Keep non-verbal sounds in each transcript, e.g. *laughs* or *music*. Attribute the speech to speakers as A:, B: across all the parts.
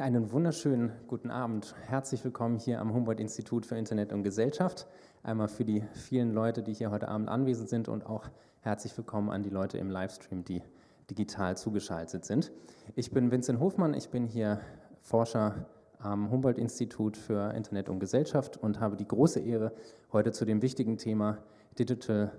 A: Einen wunderschönen guten Abend. Herzlich willkommen hier am Humboldt-Institut für Internet und Gesellschaft. Einmal für die vielen Leute, die hier heute Abend anwesend sind und auch herzlich willkommen an die Leute im Livestream, die digital zugeschaltet sind. Ich bin Vincent Hofmann, ich bin hier Forscher am Humboldt-Institut für Internet und Gesellschaft und habe die große Ehre, heute zu dem wichtigen Thema Digital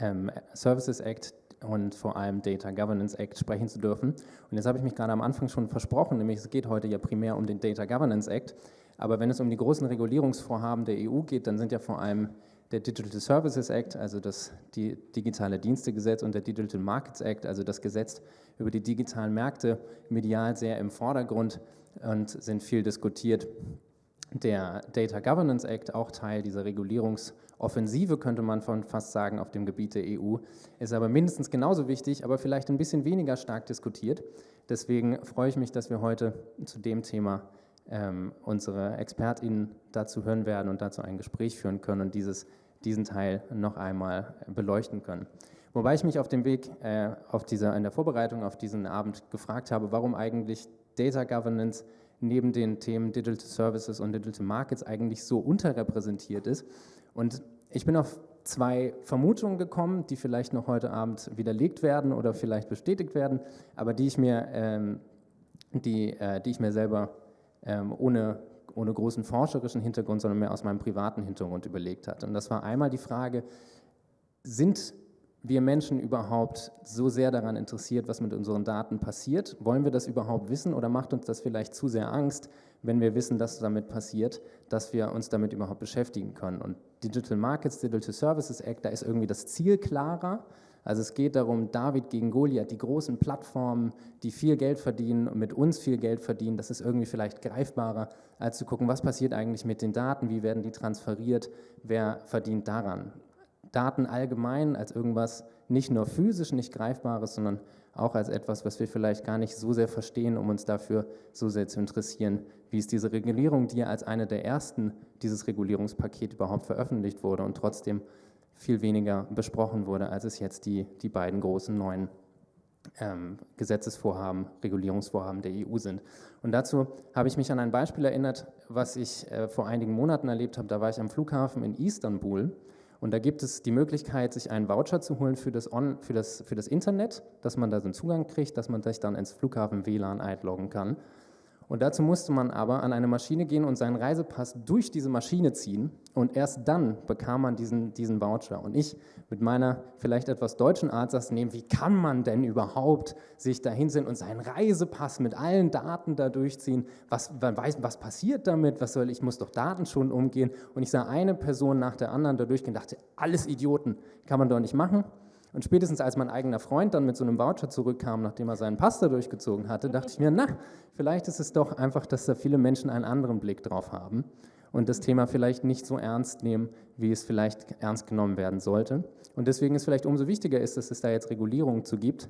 A: ähm, Services Act, und vor allem Data Governance Act sprechen zu dürfen. Und jetzt habe ich mich gerade am Anfang schon versprochen, nämlich es geht heute ja primär um den Data Governance Act, aber wenn es um die großen Regulierungsvorhaben der EU geht, dann sind ja vor allem der Digital Services Act, also das digitale Dienstegesetz und der Digital Markets Act, also das Gesetz über die digitalen Märkte, medial sehr im Vordergrund und sind viel diskutiert. Der Data Governance Act, auch Teil dieser Regulierungsvorhaben, Offensive, könnte man von fast sagen, auf dem Gebiet der EU, ist aber mindestens genauso wichtig, aber vielleicht ein bisschen weniger stark diskutiert. Deswegen freue ich mich, dass wir heute zu dem Thema ähm, unsere ExpertInnen dazu hören werden und dazu ein Gespräch führen können und dieses, diesen Teil noch einmal beleuchten können. Wobei ich mich auf dem Weg äh, auf dieser, in der Vorbereitung auf diesen Abend gefragt habe, warum eigentlich Data Governance neben den Themen Digital Services und Digital Markets eigentlich so unterrepräsentiert ist. Und ich bin auf zwei Vermutungen gekommen, die vielleicht noch heute Abend widerlegt werden oder vielleicht bestätigt werden, aber die ich mir, ähm, die, äh, die ich mir selber ähm, ohne, ohne großen forscherischen Hintergrund, sondern mehr aus meinem privaten Hintergrund überlegt hatte. Und das war einmal die Frage, sind wir Menschen überhaupt so sehr daran interessiert, was mit unseren Daten passiert? Wollen wir das überhaupt wissen oder macht uns das vielleicht zu sehr Angst, wenn wir wissen, dass damit passiert, dass wir uns damit überhaupt beschäftigen können? Und Digital Markets, Digital Services Act, da ist irgendwie das Ziel klarer. Also es geht darum, David gegen Goliath, die großen Plattformen, die viel Geld verdienen und mit uns viel Geld verdienen, das ist irgendwie vielleicht greifbarer, als zu gucken, was passiert eigentlich mit den Daten, wie werden die transferiert, wer verdient daran. Daten allgemein als irgendwas nicht nur physisch nicht Greifbares, sondern auch als etwas, was wir vielleicht gar nicht so sehr verstehen, um uns dafür so sehr zu interessieren, wie ist diese Regulierung, die ja als eine der ersten dieses Regulierungspaket überhaupt veröffentlicht wurde und trotzdem viel weniger besprochen wurde, als es jetzt die, die beiden großen neuen ähm, Gesetzesvorhaben, Regulierungsvorhaben der EU sind. Und dazu habe ich mich an ein Beispiel erinnert, was ich äh, vor einigen Monaten erlebt habe. Da war ich am Flughafen in Istanbul und da gibt es die Möglichkeit, sich einen Voucher zu holen für das, On, für das, für das Internet, dass man da so einen Zugang kriegt, dass man sich dann ins Flughafen WLAN einloggen kann. Und dazu musste man aber an eine Maschine gehen und seinen Reisepass durch diese Maschine ziehen und erst dann bekam man diesen, diesen Voucher. Und ich mit meiner vielleicht etwas deutschen Art saß nehmen, wie kann man denn überhaupt sich da hinsehen und seinen Reisepass mit allen Daten da durchziehen? Was, weiß, was passiert damit? Was soll ich, muss doch Daten schon umgehen. Und ich sah eine Person nach der anderen da durchgehen und dachte, alles Idioten, kann man doch nicht machen. Und spätestens als mein eigener Freund dann mit so einem Voucher zurückkam, nachdem er seinen Pasta durchgezogen hatte, dachte ich mir, na, vielleicht ist es doch einfach, dass da viele Menschen einen anderen Blick drauf haben und das Thema vielleicht nicht so ernst nehmen, wie es vielleicht ernst genommen werden sollte. Und deswegen ist vielleicht umso wichtiger ist, dass es da jetzt Regulierungen zu gibt,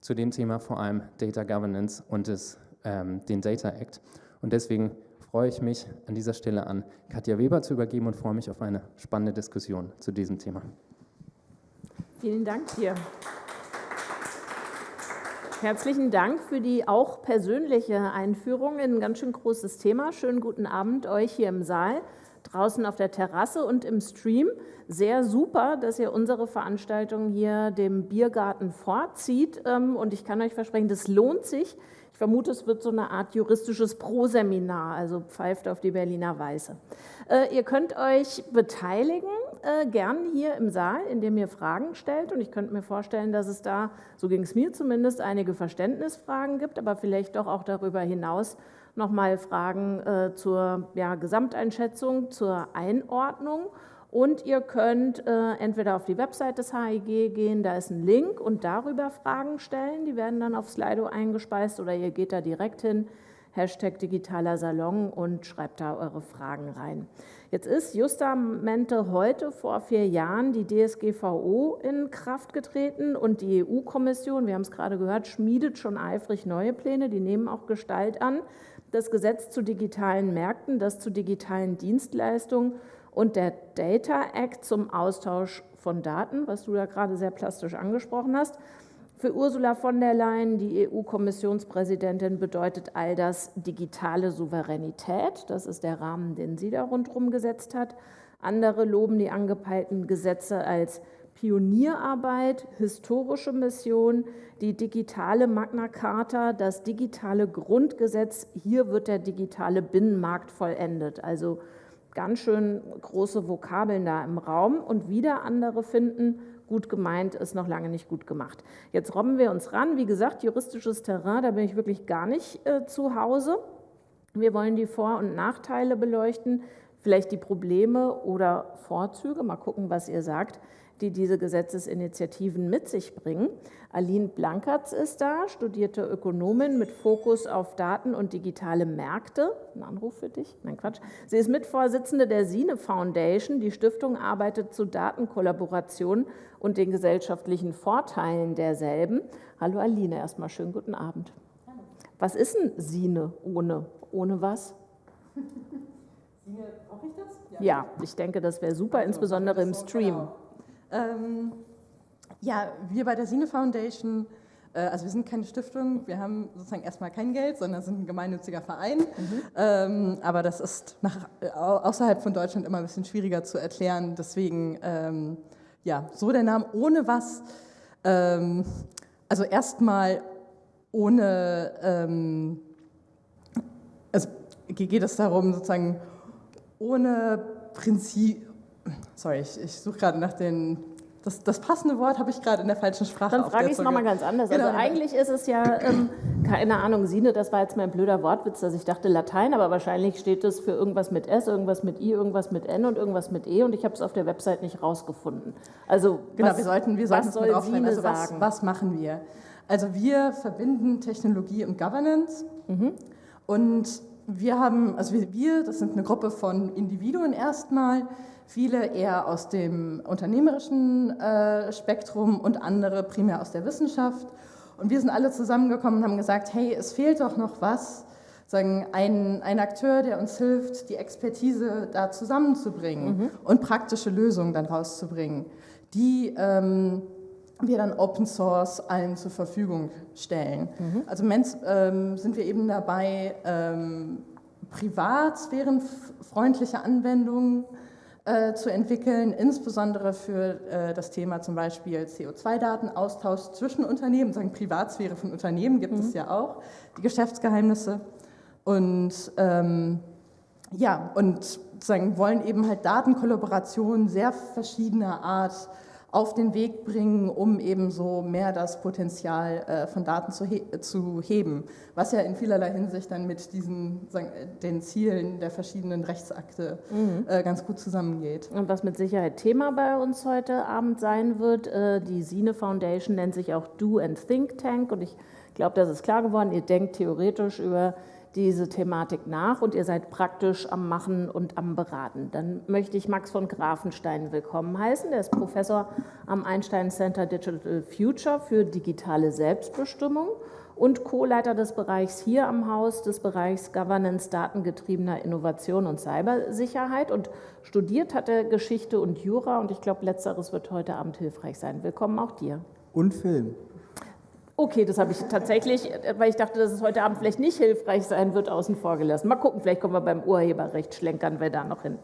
A: zu dem Thema vor allem Data Governance und des, ähm, den Data Act. Und deswegen freue ich mich an dieser Stelle an Katja Weber zu übergeben und freue mich auf eine spannende Diskussion zu diesem Thema.
B: Vielen Dank dir. Herzlichen Dank für die auch persönliche Einführung in ein ganz schön großes Thema. Schönen guten Abend euch hier im Saal, draußen auf der Terrasse und im Stream. Sehr super, dass ihr unsere Veranstaltung hier dem Biergarten vorzieht. Ähm, und ich kann euch versprechen, das lohnt sich. Vermute, es wird so eine Art juristisches Pro-Seminar, also pfeift auf die Berliner Weiße. Äh, ihr könnt euch beteiligen äh, gern hier im Saal, indem ihr Fragen stellt. Und ich könnte mir vorstellen, dass es da, so ging es mir zumindest, einige Verständnisfragen gibt, aber vielleicht doch auch darüber hinaus nochmal Fragen äh, zur ja, Gesamteinschätzung, zur Einordnung. Und ihr könnt äh, entweder auf die Website des HIG gehen, da ist ein Link und darüber Fragen stellen. Die werden dann auf Slido eingespeist oder ihr geht da direkt hin, Hashtag digitaler Salon und schreibt da eure Fragen rein. Jetzt ist justamente heute vor vier Jahren die DSGVO in Kraft getreten und die EU-Kommission, wir haben es gerade gehört, schmiedet schon eifrig neue Pläne, die nehmen auch Gestalt an. Das Gesetz zu digitalen Märkten, das zu digitalen Dienstleistungen und der Data Act zum Austausch von Daten, was du ja gerade sehr plastisch angesprochen hast, Für Ursula von der Leyen, die EU-Kommissionspräsidentin, bedeutet all das digitale Souveränität. Das ist der Rahmen, den sie da rundherum gesetzt hat. Andere loben die angepeilten Gesetze als Pionierarbeit, historische Mission, die digitale Magna Carta, das digitale Grundgesetz. Hier wird der digitale Binnenmarkt vollendet. Also ganz schön große Vokabeln da im Raum. Und wieder andere finden, gut gemeint ist noch lange nicht gut gemacht. Jetzt robben wir uns ran. Wie gesagt, juristisches Terrain, da bin ich wirklich gar nicht äh, zu Hause. Wir wollen die Vor- und Nachteile beleuchten, vielleicht die Probleme oder Vorzüge. Mal gucken, was ihr sagt die diese Gesetzesinitiativen mit sich bringen. Aline Blankertz ist da, studierte Ökonomin mit Fokus auf Daten und digitale Märkte. Ein Anruf für dich? Nein, Quatsch. Sie ist Mitvorsitzende der Sine Foundation. Die Stiftung arbeitet zu Datenkollaboration und den gesellschaftlichen Vorteilen derselben. Hallo Aline, erstmal schönen guten Abend. Was ist denn Sine ohne? Ohne was? Sine, brauche ich das? Ja. ja, ich denke, das wäre super, also, insbesondere im Stream. Genau.
C: Ähm, ja, wir bei der Sine Foundation, äh, also wir sind keine Stiftung, wir haben sozusagen erstmal kein Geld, sondern sind ein gemeinnütziger Verein. Mhm. Ähm, aber das ist nach, außerhalb von Deutschland immer ein bisschen schwieriger zu erklären. Deswegen, ähm, ja, so der Name ohne was. Ähm, also erstmal ohne, ähm, also geht es darum, sozusagen ohne Prinzip, sorry, ich, ich suche gerade nach den das, das, passende Wort habe ich gerade in der falschen Sprache.
B: Dann frage ich es nochmal ganz anders. Genau. Also eigentlich ist es ja, ähm, keine Ahnung, Sine, das war jetzt mein blöder Wortwitz, dass ich dachte Latein, aber wahrscheinlich steht es für irgendwas mit S, irgendwas mit I, irgendwas mit N und irgendwas mit E und ich habe es auf der Website nicht rausgefunden. Also
C: genau, was, wir sollten, wir sollten was soll Sine also was, sagen? Was machen wir? Also wir verbinden Technologie und Governance mhm. und wir haben, also wir, das sind eine Gruppe von Individuen erstmal, viele eher aus dem unternehmerischen äh, Spektrum und andere primär aus der Wissenschaft. Und wir sind alle zusammengekommen und haben gesagt, hey, es fehlt doch noch was, sagen, ein, ein Akteur, der uns hilft, die Expertise da zusammenzubringen mhm. und praktische Lösungen dann rauszubringen, die ähm, wir dann Open Source allen zur Verfügung stellen. Mhm. Also ähm, sind wir eben dabei, ähm, privatsphärenfreundliche Anwendungen äh, zu entwickeln, insbesondere für äh, das Thema zum Beispiel CO2-Datenaustausch zwischen Unternehmen, sagen Privatsphäre von Unternehmen gibt mhm. es ja auch, die Geschäftsgeheimnisse. Und ähm, ja, und sagen, wollen eben halt Datenkollaborationen sehr verschiedener Art auf den Weg bringen, um eben so mehr das Potenzial äh, von Daten zu, he zu heben, was ja in vielerlei Hinsicht dann mit diesen, sagen, den Zielen der verschiedenen Rechtsakte mhm. äh, ganz gut zusammengeht.
B: Und was mit Sicherheit Thema bei uns heute Abend sein wird, äh, die Sine Foundation nennt sich auch Do and Think Tank und ich glaube, das ist klar geworden, ihr denkt theoretisch über diese Thematik nach und ihr seid praktisch am Machen und am Beraten. Dann möchte ich Max von Grafenstein willkommen heißen. Der ist Professor am Einstein Center Digital Future für digitale Selbstbestimmung und Co-Leiter des Bereichs hier am Haus, des Bereichs Governance datengetriebener Innovation und Cybersicherheit. Und studiert hat er Geschichte und Jura und ich glaube, letzteres wird heute Abend hilfreich sein. Willkommen auch dir.
D: Und Film.
B: Okay, das habe ich tatsächlich, weil ich dachte, dass es heute Abend vielleicht nicht hilfreich sein wird, außen vor gelassen. Mal gucken, vielleicht kommen wir beim Urheberrecht, schlenkern wir da noch hin.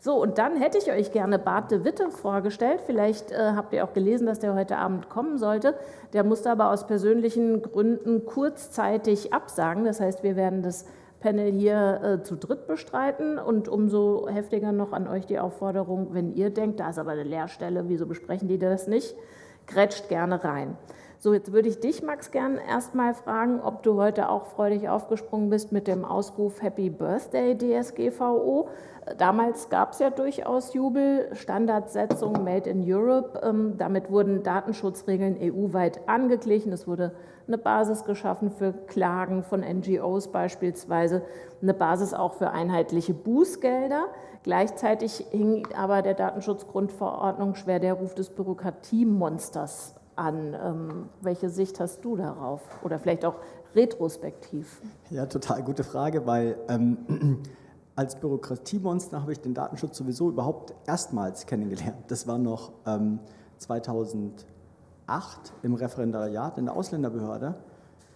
B: So, und dann hätte ich euch gerne Bart de Witte vorgestellt. Vielleicht äh, habt ihr auch gelesen, dass der heute Abend kommen sollte. Der musste aber aus persönlichen Gründen kurzzeitig absagen. Das heißt, wir werden das Panel hier äh, zu dritt bestreiten und umso heftiger noch an euch die Aufforderung, wenn ihr denkt, da ist aber eine Leerstelle, wieso besprechen die das nicht? Grätscht gerne rein. So, jetzt würde ich dich, Max, gern erstmal fragen, ob du heute auch freudig aufgesprungen bist mit dem Ausruf Happy Birthday DSGVO. Damals gab es ja durchaus Jubel, Standardsetzung Made in Europe. Ähm, damit wurden Datenschutzregeln EU-weit angeglichen. Es wurde eine Basis geschaffen für Klagen von NGOs beispielsweise, eine Basis auch für einheitliche Bußgelder. Gleichzeitig hing aber der Datenschutzgrundverordnung schwer der Ruf des Bürokratiemonsters an. Ähm, welche Sicht hast du darauf? Oder vielleicht auch retrospektiv?
D: Ja, total gute Frage, weil ähm, *clears throat* als Bürokratiemonster habe ich den Datenschutz sowieso überhaupt erstmals kennengelernt. Das war noch ähm, 2001 2008 im Referendariat in der Ausländerbehörde.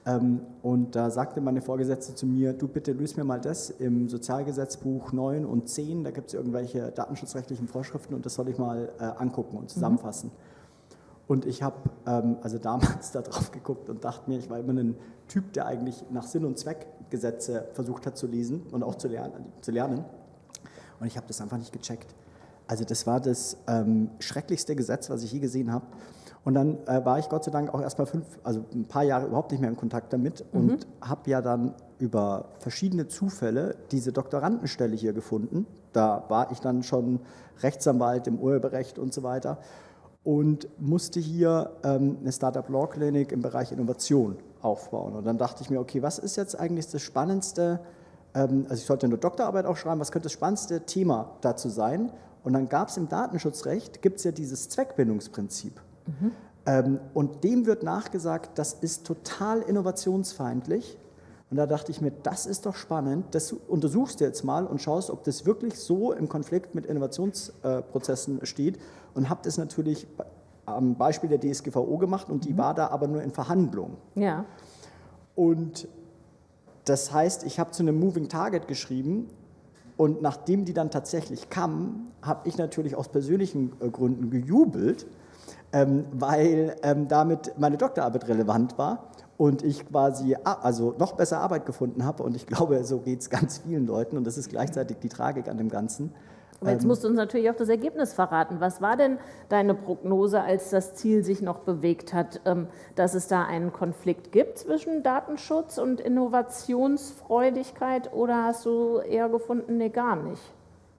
D: Ähm, und da sagte meine Vorgesetzte zu mir, du bitte löse mir mal das im Sozialgesetzbuch 9 und 10, da gibt es irgendwelche datenschutzrechtlichen Vorschriften und das soll ich mal äh, angucken und zusammenfassen. Mhm. Und ich habe ähm, also damals *laughs* da drauf geguckt und dachte mir, ich war immer ein Typ, der eigentlich nach Sinn und Zweck Gesetze versucht hat zu lesen und auch zu lernen. Zu lernen. Und ich habe das einfach nicht gecheckt. Also das war das ähm, schrecklichste Gesetz, was ich je gesehen habe. Und dann äh, war ich Gott sei Dank auch erst mal fünf, also ein paar Jahre überhaupt nicht mehr in Kontakt damit mhm. und habe ja dann über verschiedene Zufälle diese Doktorandenstelle hier gefunden. Da war ich dann schon Rechtsanwalt im Urheberrecht und so weiter und musste hier ähm, eine Startup Law Clinic im Bereich Innovation aufbauen. Und dann dachte ich mir, okay, was ist jetzt eigentlich das spannendste, ähm, also ich sollte eine Doktorarbeit auch schreiben, was könnte das spannendste Thema dazu sein? Und dann gab es im Datenschutzrecht, gibt es ja dieses Zweckbindungsprinzip. Mhm. Ähm, und dem wird nachgesagt, das ist total innovationsfeindlich. Und da dachte ich mir, das ist doch spannend, das untersuchst du jetzt mal und schaust, ob das wirklich so im Konflikt mit Innovationsprozessen steht und habe das natürlich am Beispiel der DSGVO gemacht und die mhm. war da aber nur in Verhandlungen.
B: Ja.
D: Und das heißt, ich habe zu einem Moving Target geschrieben und nachdem die dann tatsächlich kam, habe ich natürlich aus persönlichen äh, Gründen gejubelt, ähm, weil ähm, damit meine Doktorarbeit relevant war und ich quasi also noch besser Arbeit gefunden habe und ich *laughs* glaube, so geht es ganz vielen Leuten und das ist gleichzeitig die Tragik an dem Ganzen.
B: Aber jetzt ähm, musst du uns natürlich auch das Ergebnis verraten. Was war denn deine Prognose, als das Ziel sich noch bewegt hat, ähm, dass es da einen Konflikt gibt zwischen Datenschutz und Innovationsfreudigkeit oder hast du eher gefunden, nee, gar nicht?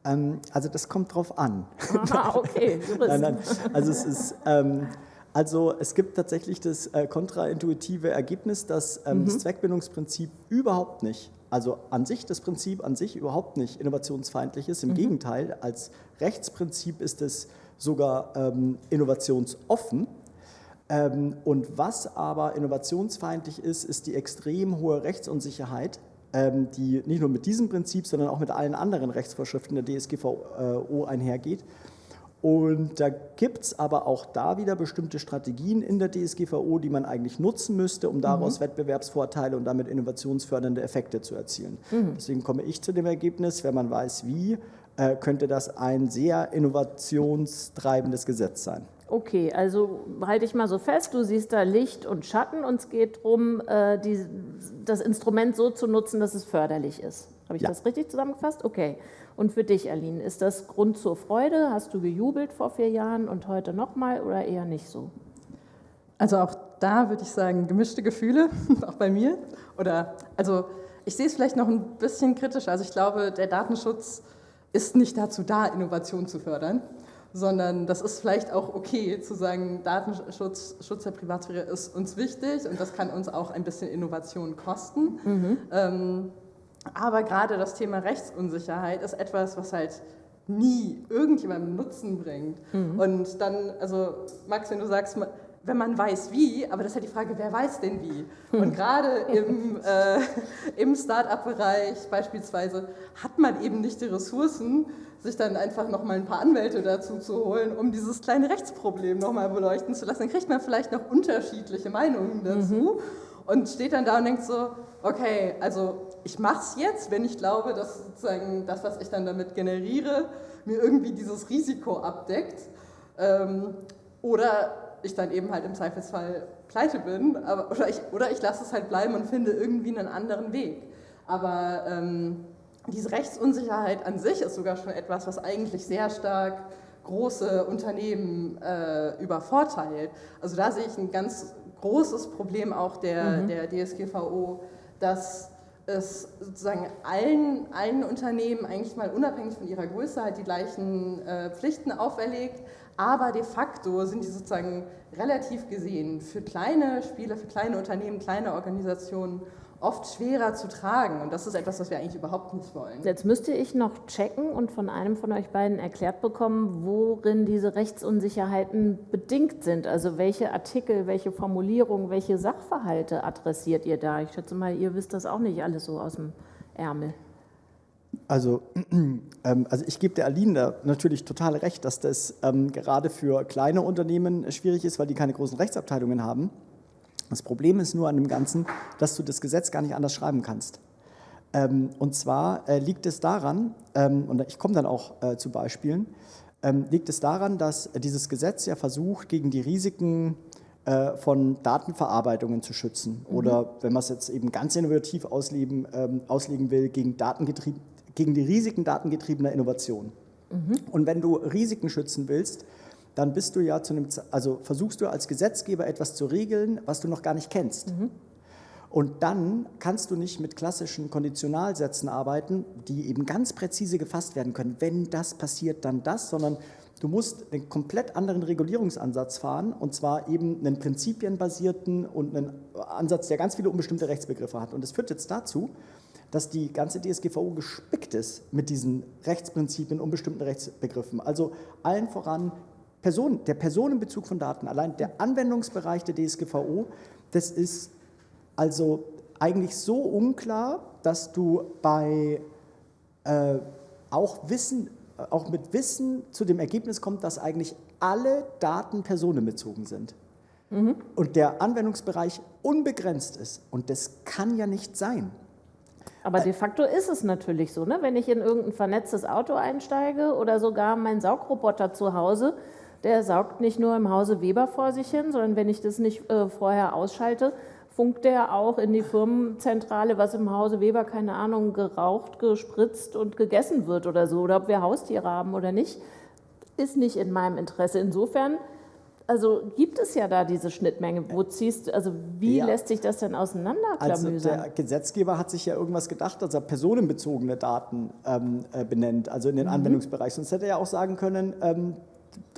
D: Ähm, also das kommt drauf an.
B: Aha, okay. *laughs*
D: nein, nein. Also es ist... Ähm, also es gibt tatsächlich das äh, kontraintuitive Ergebnis, dass ähm, mhm. das Zweckbindungsprinzip überhaupt nicht also an sich das Prinzip an sich überhaupt nicht innovationsfeindlich ist. Im mhm. Gegenteil, als Rechtsprinzip ist es sogar ähm, innovationsoffen. Ähm, und was aber innovationsfeindlich ist, ist die extrem hohe Rechtsunsicherheit, ähm, die nicht nur mit diesem Prinzip, sondern auch mit allen anderen Rechtsvorschriften der DSGVO einhergeht. Und da gibt es aber auch da wieder bestimmte Strategien in der DSGVO, die man eigentlich nutzen müsste, um daraus mhm. Wettbewerbsvorteile und damit innovationsfördernde Effekte zu erzielen. Mhm. Deswegen komme ich zu dem Ergebnis, wenn man weiß wie, äh, könnte das ein sehr innovationstreibendes Gesetz sein.
B: Okay, also halte ich mal so fest, du siehst da Licht und Schatten und es geht darum, äh, das Instrument so zu nutzen, dass es förderlich ist. Habe ich ja. das richtig zusammengefasst? Okay. Und für dich, Aline, ist das Grund zur Freude? Hast du gejubelt vor vier Jahren und heute nochmal oder eher nicht so?
C: Also auch da würde ich sagen, gemischte Gefühle, *laughs* auch bei mir. Oder also ich sehe es vielleicht noch ein bisschen kritisch. Also ich glaube, der Datenschutz ist nicht dazu da, Innovation zu fördern, sondern das ist vielleicht auch okay zu sagen, Datenschutz, Schutz der Privatsphäre ist uns wichtig und das kann uns auch ein bisschen Innovation kosten. Mhm. Ähm, aber gerade das Thema Rechtsunsicherheit ist etwas, was halt nie irgendjemandem Nutzen bringt. Mhm. Und dann, also Max, wenn du sagst, wenn man weiß wie, aber das ist halt die Frage, wer weiß denn wie? Mhm. Und gerade *laughs* im, äh, im Start-up-Bereich beispielsweise hat man eben nicht die Ressourcen, sich dann einfach nochmal ein paar Anwälte dazu zu holen, um dieses kleine Rechtsproblem nochmal beleuchten zu lassen. Dann kriegt man vielleicht noch unterschiedliche Meinungen dazu mhm. und steht dann da und denkt so, okay, also ich mache es jetzt, wenn ich glaube, dass sozusagen das, was ich dann damit generiere, mir irgendwie dieses Risiko abdeckt. Ähm, oder ich dann eben halt im Zweifelsfall pleite bin, aber, oder ich, oder ich lasse es halt bleiben und finde irgendwie einen anderen Weg. Aber ähm, diese Rechtsunsicherheit an sich ist sogar schon etwas, was eigentlich sehr stark große Unternehmen äh, übervorteilt. Also da sehe ich ein ganz großes Problem auch der, mhm. der DSGVO, dass es sozusagen allen, allen Unternehmen eigentlich mal unabhängig von ihrer Größe halt die gleichen äh, Pflichten auferlegt, aber de facto sind die sozusagen relativ gesehen für kleine Spiele, für kleine Unternehmen, kleine Organisationen oft schwerer zu tragen. Und das ist etwas, was wir eigentlich überhaupt nicht wollen.
B: Jetzt müsste ich noch checken und von einem von euch beiden erklärt bekommen, worin diese Rechtsunsicherheiten bedingt sind. Also welche Artikel, welche Formulierungen, welche Sachverhalte adressiert ihr da? Ich schätze mal, ihr wisst das auch nicht alles so aus dem Ärmel.
D: Also, *clears throat* ähm, also ich gebe der Aline da natürlich total recht, dass das ähm, gerade für kleine Unternehmen schwierig ist, weil die keine großen Rechtsabteilungen haben. Das Problem ist nur an dem Ganzen, dass du das Gesetz gar nicht anders schreiben kannst. Ähm, und zwar äh, liegt es daran, ähm, und ich komme dann auch äh, zu Beispielen, ähm, liegt es daran, dass dieses Gesetz ja versucht, gegen die Risiken äh, von Datenverarbeitungen zu schützen. Mhm. Oder wenn man es jetzt eben ganz innovativ ausleben, auslegen will, gegen, gegen die Risiken datengetriebener Innovation. Mhm. Und wenn du Risiken schützen willst, dann bist du ja zu einem, also versuchst du als Gesetzgeber etwas zu regeln, was du noch gar nicht kennst. Mhm. Und dann kannst du nicht mit klassischen Konditionalsätzen arbeiten, die eben ganz präzise gefasst werden können. Wenn das passiert, dann das, sondern du musst einen komplett anderen Regulierungsansatz fahren und zwar eben einen prinzipienbasierten und einen Ansatz, der ganz viele unbestimmte Rechtsbegriffe hat. Und das führt jetzt dazu, dass die ganze DSGVO gespickt ist mit diesen Rechtsprinzipien, unbestimmten Rechtsbegriffen. Also allen voran Person, der Personenbezug von Daten, allein der Anwendungsbereich der DSGVO, das ist also eigentlich so unklar, dass du bei äh, auch Wissen, auch mit Wissen zu dem Ergebnis kommst, dass eigentlich alle Daten personenbezogen sind. Mhm. Und der Anwendungsbereich unbegrenzt ist. Und das kann ja nicht sein.
B: Aber de facto ist es natürlich so, ne? wenn ich in irgendein vernetztes Auto einsteige oder sogar mein Saugroboter zu Hause, der saugt nicht nur im Hause Weber vor sich hin, sondern wenn ich das nicht äh, vorher ausschalte, funkt der auch in die Firmenzentrale, was im Hause Weber, keine Ahnung, geraucht, gespritzt und gegessen wird oder so, oder ob wir Haustiere haben oder nicht, ist nicht in meinem Interesse. Insofern also gibt es ja da diese Schnittmenge. Wo ziehst also wie ja. lässt sich das denn auseinanderklamüsern?
D: Also der Gesetzgeber hat sich ja irgendwas gedacht, dass er personenbezogene Daten ähm, äh, benennt, also in den mhm. Anwendungsbereich. Sonst hätte er ja auch sagen können, ähm,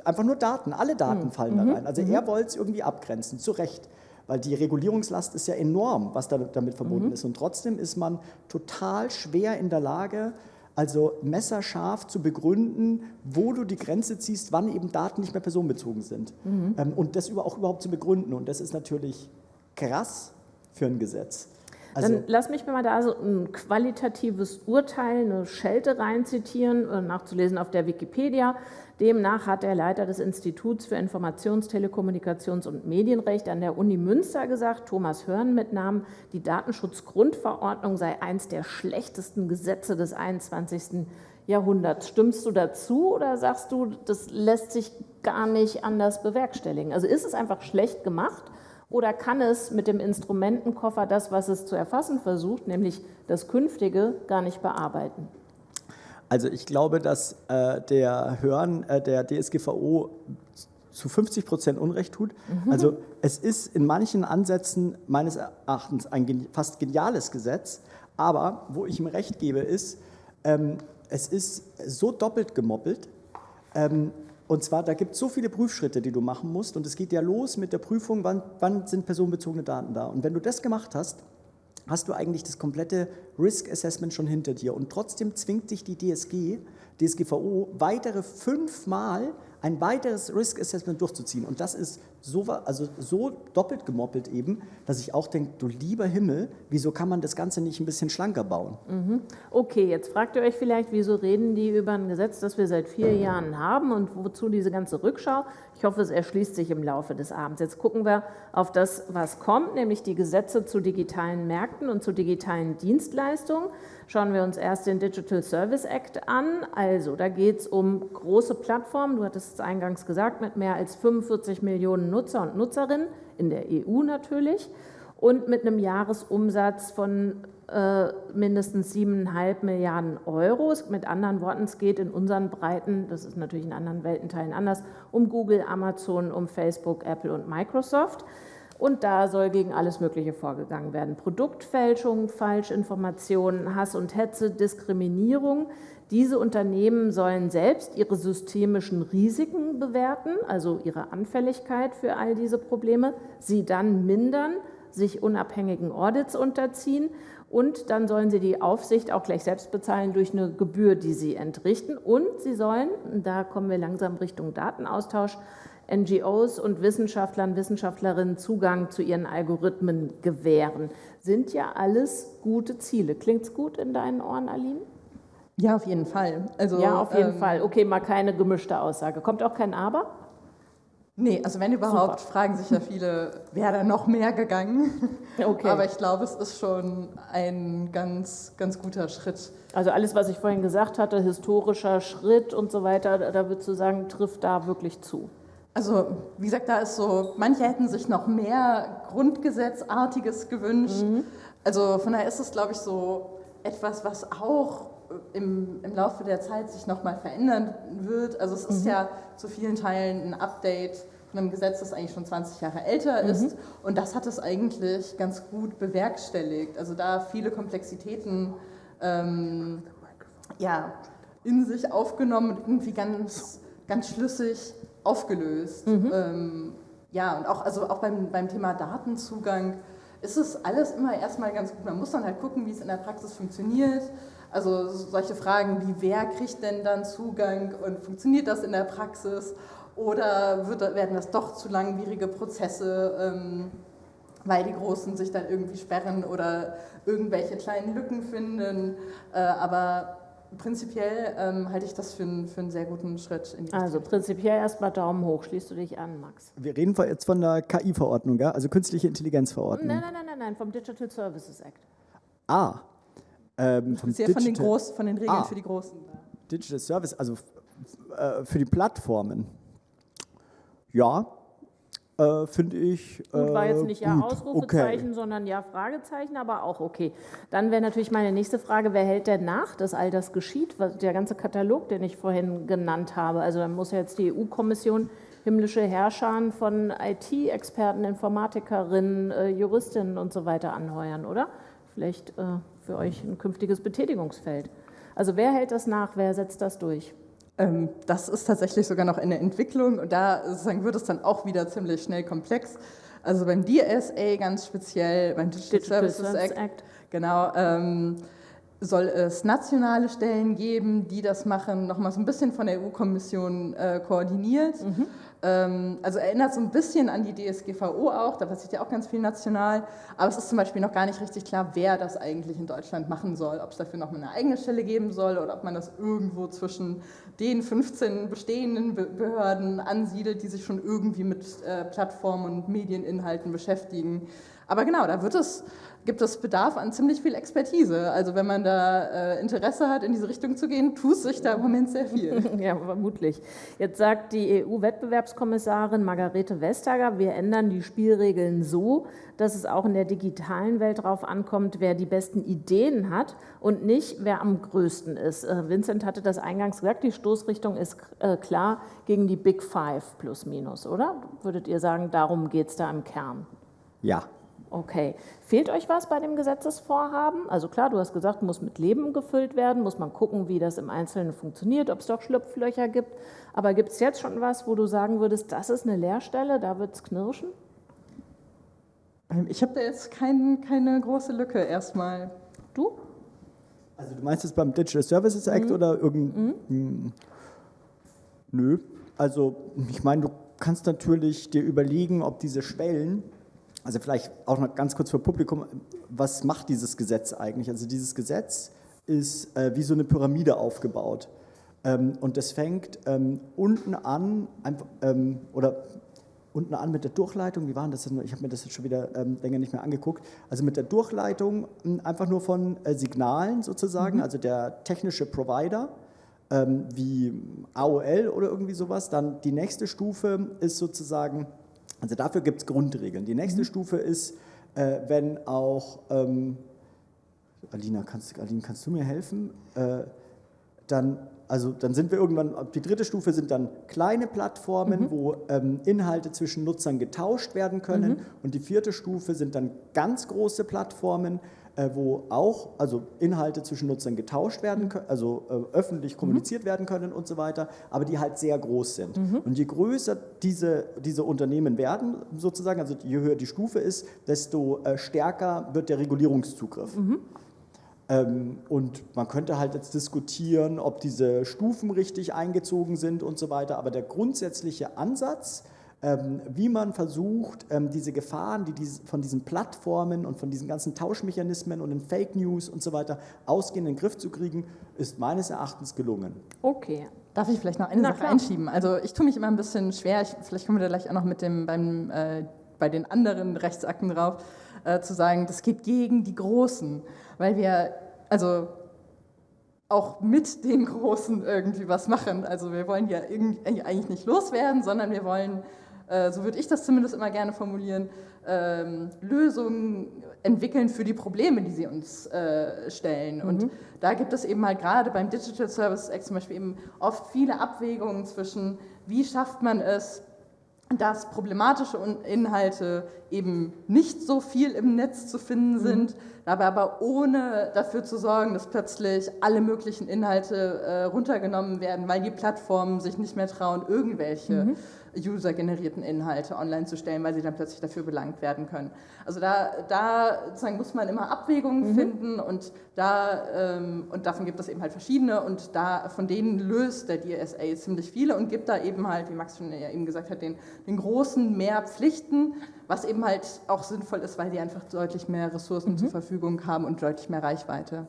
D: einfach nur Daten, alle Daten mhm. fallen da mhm. rein. Also mhm. er wollte es irgendwie abgrenzen, zu Recht. Weil die Regulierungslast ist ja enorm, was damit verbunden mhm. ist. Und trotzdem ist man total schwer in der Lage, also messerscharf zu begründen, wo du die Grenze ziehst, wann eben Daten nicht mehr personenbezogen sind. Mhm. Ähm, und das auch überhaupt zu begründen. Und das ist natürlich krass für ein Gesetz.
B: Also Dann lass mich mal da so ein qualitatives Urteil, eine Schelte reinzitieren, äh, nachzulesen auf der Wikipedia. Demnach hat der Leiter des Instituts für Informations-, Telekommunikations- und Medienrecht an der Uni Münster gesagt, Thomas Hörn mit Namen, die Datenschutzgrundverordnung sei eins der schlechtesten Gesetze des 21. Jahrhunderts. Stimmst du dazu oder sagst du, das lässt sich gar nicht anders bewerkstelligen? Also ist es einfach schlecht gemacht oder kann es mit dem Instrumentenkoffer das, was es zu erfassen versucht, nämlich das Künftige, gar nicht bearbeiten?
D: Also ich glaube, dass äh, der Hören äh, der DSGVO zu 50 Prozent Unrecht tut. Mhm. Also es ist in manchen Ansätzen meines Erachtens ein fast geniales Gesetz, aber wo ich ihm recht gebe, ist, ähm, es ist so doppelt gemoppelt, ähm, und zwar, da gibt es so viele Prüfschritte, die du machen musst. Und es geht ja los mit der Prüfung, wann, wann sind personenbezogene Daten da. Und wenn du das gemacht hast, hast du eigentlich das komplette Risk Assessment schon hinter dir. Und trotzdem zwingt dich die DSG, DSGVO, weitere fünfmal ein weiteres Risk Assessment durchzuziehen. Und das ist so, also so doppelt gemoppelt eben, dass ich auch denke, du lieber Himmel, wieso kann man das Ganze nicht ein bisschen schlanker bauen?
B: Mhm. Okay, jetzt fragt ihr euch vielleicht, wieso reden die über ein Gesetz, das wir seit vier Jahren haben und wozu diese ganze Rückschau? Ich hoffe, es erschließt sich im Laufe des Abends. Jetzt gucken wir auf das, was kommt, nämlich die Gesetze zu digitalen Märkten und zu digitalen Dienstleistungen. Schauen wir uns erst den Digital Service Act an. Also, da geht es um große Plattformen, du hattest es eingangs gesagt, mit mehr als 45 Millionen Nutzer und Nutzerinnen, in der EU natürlich, und mit einem Jahresumsatz von äh, mindestens 7,5 Milliarden Euro. Mit anderen Worten, es geht in unseren Breiten, das ist natürlich in anderen Weltenteilen anders, um Google, Amazon, um Facebook, Apple und Microsoft. Und da soll gegen alles Mögliche vorgegangen werden. Produktfälschung, Falschinformationen, Hass und Hetze, Diskriminierung. Diese Unternehmen sollen selbst ihre systemischen Risiken bewerten, also ihre Anfälligkeit für all diese Probleme, sie dann mindern, sich unabhängigen Audits unterziehen und dann sollen sie die Aufsicht auch gleich selbst bezahlen durch eine Gebühr, die sie entrichten. Und sie sollen, da kommen wir langsam Richtung Datenaustausch, NGOs und Wissenschaftlern, Wissenschaftlerinnen Zugang zu ihren Algorithmen gewähren. Sind ja alles gute Ziele. Klingt es gut in deinen Ohren, Aline?
C: Ja, auf jeden Fall.
B: Also, ja, auf jeden ähm, Fall. Okay, mal keine gemischte Aussage. Kommt auch kein Aber?
C: Nee, also wenn überhaupt, Super. fragen sich ja *laughs* viele, wäre da noch mehr gegangen? Okay. Aber ich glaube, es ist schon ein ganz, ganz guter Schritt.
B: Also alles, was ich vorhin gesagt hatte, historischer Schritt und so weiter, da würdest du sagen, trifft da wirklich zu?
C: Also wie gesagt, da ist so, manche hätten sich noch mehr Grundgesetzartiges gewünscht. Mhm. Also von daher ist es, glaube ich, so etwas, was auch im, im Laufe der Zeit sich nochmal verändern wird. Also es ist mhm. ja zu vielen Teilen ein Update von einem Gesetz, das eigentlich schon 20 Jahre älter mhm. ist. Und das hat es eigentlich ganz gut bewerkstelligt. Also da viele Komplexitäten ähm, ja, in sich aufgenommen und irgendwie ganz, ganz schlüssig aufgelöst. Mhm. Ähm, ja, und auch, also auch beim, beim Thema Datenzugang ist es alles immer erstmal ganz gut. Man muss dann halt gucken, wie es in der Praxis funktioniert. Also solche Fragen wie, wer kriegt denn dann Zugang und funktioniert das in der Praxis? Oder wird, werden das doch zu langwierige Prozesse, ähm, weil die Großen sich dann irgendwie sperren oder irgendwelche kleinen Lücken finden? Äh, aber prinzipiell ähm, halte ich das für, einen, für einen sehr guten Schritt.
B: In die also prinzipiell erstmal Daumen hoch. Schließt du dich an, Max?
D: Wir reden jetzt von der KI-Verordnung, ja? also künstliche Intelligenzverordnung.
B: Nein, nein, nein, nein, nein, vom Digital Services Act.
D: Ah,
C: ähm, vom Sehr von den, Groß, von den Regeln ah, für die Großen.
D: Digital Service, also äh, für die Plattformen. Ja, äh, finde ich.
B: Gut, war jetzt nicht äh, ja Ausrufezeichen, okay. sondern ja Fragezeichen, aber auch okay. Dann wäre natürlich meine nächste Frage, wer hält denn nach, dass all das geschieht? Der ganze Katalog, den ich vorhin genannt habe. Also dann muss ja jetzt die EU-Kommission himmlische Herrscher von IT-Experten, Informatikerinnen, äh, Juristinnen und so weiter anheuern, oder? Vielleicht äh, für euch ein künftiges Betätigungsfeld. Also wer hält das nach, wer setzt das durch?
C: Ähm, das ist tatsächlich sogar noch in der Entwicklung und da sozusagen wird es dann auch wieder ziemlich schnell komplex. Also beim DSA ganz speziell, beim Digital, Digital Services Act, Act. genau, ähm, soll es nationale Stellen geben, die das machen, nochmal so ein bisschen von der EU-Kommission äh, koordiniert. Mhm. Ähm, also erinnert so ein bisschen an die DSGVO auch, da passiert ja auch ganz viel national, aber es ist zum Beispiel noch gar nicht richtig klar, wer das eigentlich in Deutschland machen soll, ob es dafür noch eine eigene Stelle geben soll oder ob man das irgendwo zwischen den 15 bestehenden Behörden ansiedelt, die sich schon irgendwie mit äh, Plattformen und Medieninhalten beschäftigen. Aber genau, da wird es gibt es Bedarf an ziemlich viel Expertise. Also wenn man da äh, Interesse hat, in diese Richtung zu gehen, tut sich da im Moment sehr viel. *laughs*
B: ja, vermutlich. Jetzt sagt die EU-Wettbewerbskommissarin Margarete Vestager, wir ändern die Spielregeln so, dass es auch in der digitalen Welt darauf ankommt, wer die besten Ideen hat und nicht, wer am größten ist. Äh, Vincent hatte das eingangs gesagt, die Stoßrichtung ist äh, klar gegen die Big Five plus minus, oder? Würdet ihr sagen, darum geht es da im Kern?
D: Ja,
B: Okay. Fehlt euch was bei dem Gesetzesvorhaben? Also klar, du hast gesagt, muss mit Leben gefüllt werden, muss man gucken, wie das im Einzelnen funktioniert, ob es doch Schlupflöcher gibt. Aber gibt es jetzt schon was, wo du sagen würdest, das ist eine Leerstelle, da wird es knirschen?
C: Ähm, ich habe da jetzt kein, keine große Lücke erstmal.
B: Du?
D: Also du meinst es beim Digital Services Act mhm. oder irgendein... Mhm. Nö. Also ich meine, du kannst natürlich dir überlegen, ob diese Schwellen also vielleicht auch noch ganz kurz für Publikum, was macht dieses Gesetz eigentlich? Also dieses Gesetz ist äh, wie so eine Pyramide aufgebaut. Ähm, und das fängt ähm, unten an, ähm, oder unten an mit der Durchleitung, wie war das? Ich habe mir das jetzt schon wieder ähm, länger nicht mehr angeguckt. Also mit der Durchleitung hm, einfach nur von äh, Signalen sozusagen, mhm. also der technische Provider, ähm, wie AOL oder irgendwie sowas. Dann die nächste Stufe ist sozusagen also dafür gibt es Grundregeln. Die nächste mhm. Stufe ist, äh, wenn auch, ähm, Alina, kannst, Aline, kannst du mir helfen? Äh, dann, also dann sind wir irgendwann, die dritte Stufe sind dann kleine Plattformen, mhm. wo ähm, Inhalte zwischen Nutzern getauscht werden können. Mhm. Und die vierte Stufe sind dann ganz große Plattformen, wo auch also Inhalte zwischen Nutzern getauscht werden können, also äh, öffentlich mhm. kommuniziert mhm. werden können und so weiter, aber die halt sehr groß sind. Mhm. Und je größer diese, diese Unternehmen werden, sozusagen, also je höher die Stufe ist, desto äh, stärker wird der Regulierungszugriff. Mhm. Ähm, und man könnte halt jetzt diskutieren, ob diese Stufen richtig eingezogen sind und so weiter, aber der grundsätzliche Ansatz ähm, wie man versucht, ähm, diese Gefahren, die von diesen Plattformen und von diesen ganzen Tauschmechanismen und den Fake News und so weiter ausgehen, in den Griff zu kriegen, ist meines Erachtens gelungen.
C: Okay. Darf ich vielleicht noch eine Na, Sache klar. einschieben? Also ich tue mich immer ein bisschen schwer, ich, vielleicht kommen wir da gleich auch noch mit dem, beim, äh, bei den anderen Rechtsakten drauf, äh, zu sagen, das geht gegen die Großen, weil wir, also auch mit den Großen irgendwie was machen. Also wir wollen ja eigentlich nicht loswerden, sondern wir wollen so würde ich das zumindest immer gerne formulieren, ähm, Lösungen entwickeln für die Probleme, die sie uns äh, stellen. Mhm. Und da gibt es eben halt gerade beim Digital Services Act zum Beispiel eben oft viele Abwägungen zwischen, wie schafft man es, dass problematische Inhalte eben nicht so viel im Netz zu finden mhm. sind, mhm. dabei aber ohne dafür zu sorgen, dass plötzlich alle möglichen Inhalte äh, runtergenommen werden, weil die Plattformen sich nicht mehr trauen, irgendwelche mhm usergenerierten Inhalte online zu stellen, weil sie dann plötzlich dafür belangt werden können. Also da, da sozusagen muss man immer Abwägungen mhm. finden und, da, ähm, und davon gibt es eben halt verschiedene und da, von denen löst der DSA ziemlich viele und gibt da eben halt, wie Max schon ja eben gesagt hat, den, den großen mehr Pflichten, was eben halt auch sinnvoll ist, weil die einfach deutlich mehr Ressourcen mhm. zur Verfügung haben und deutlich mehr Reichweite.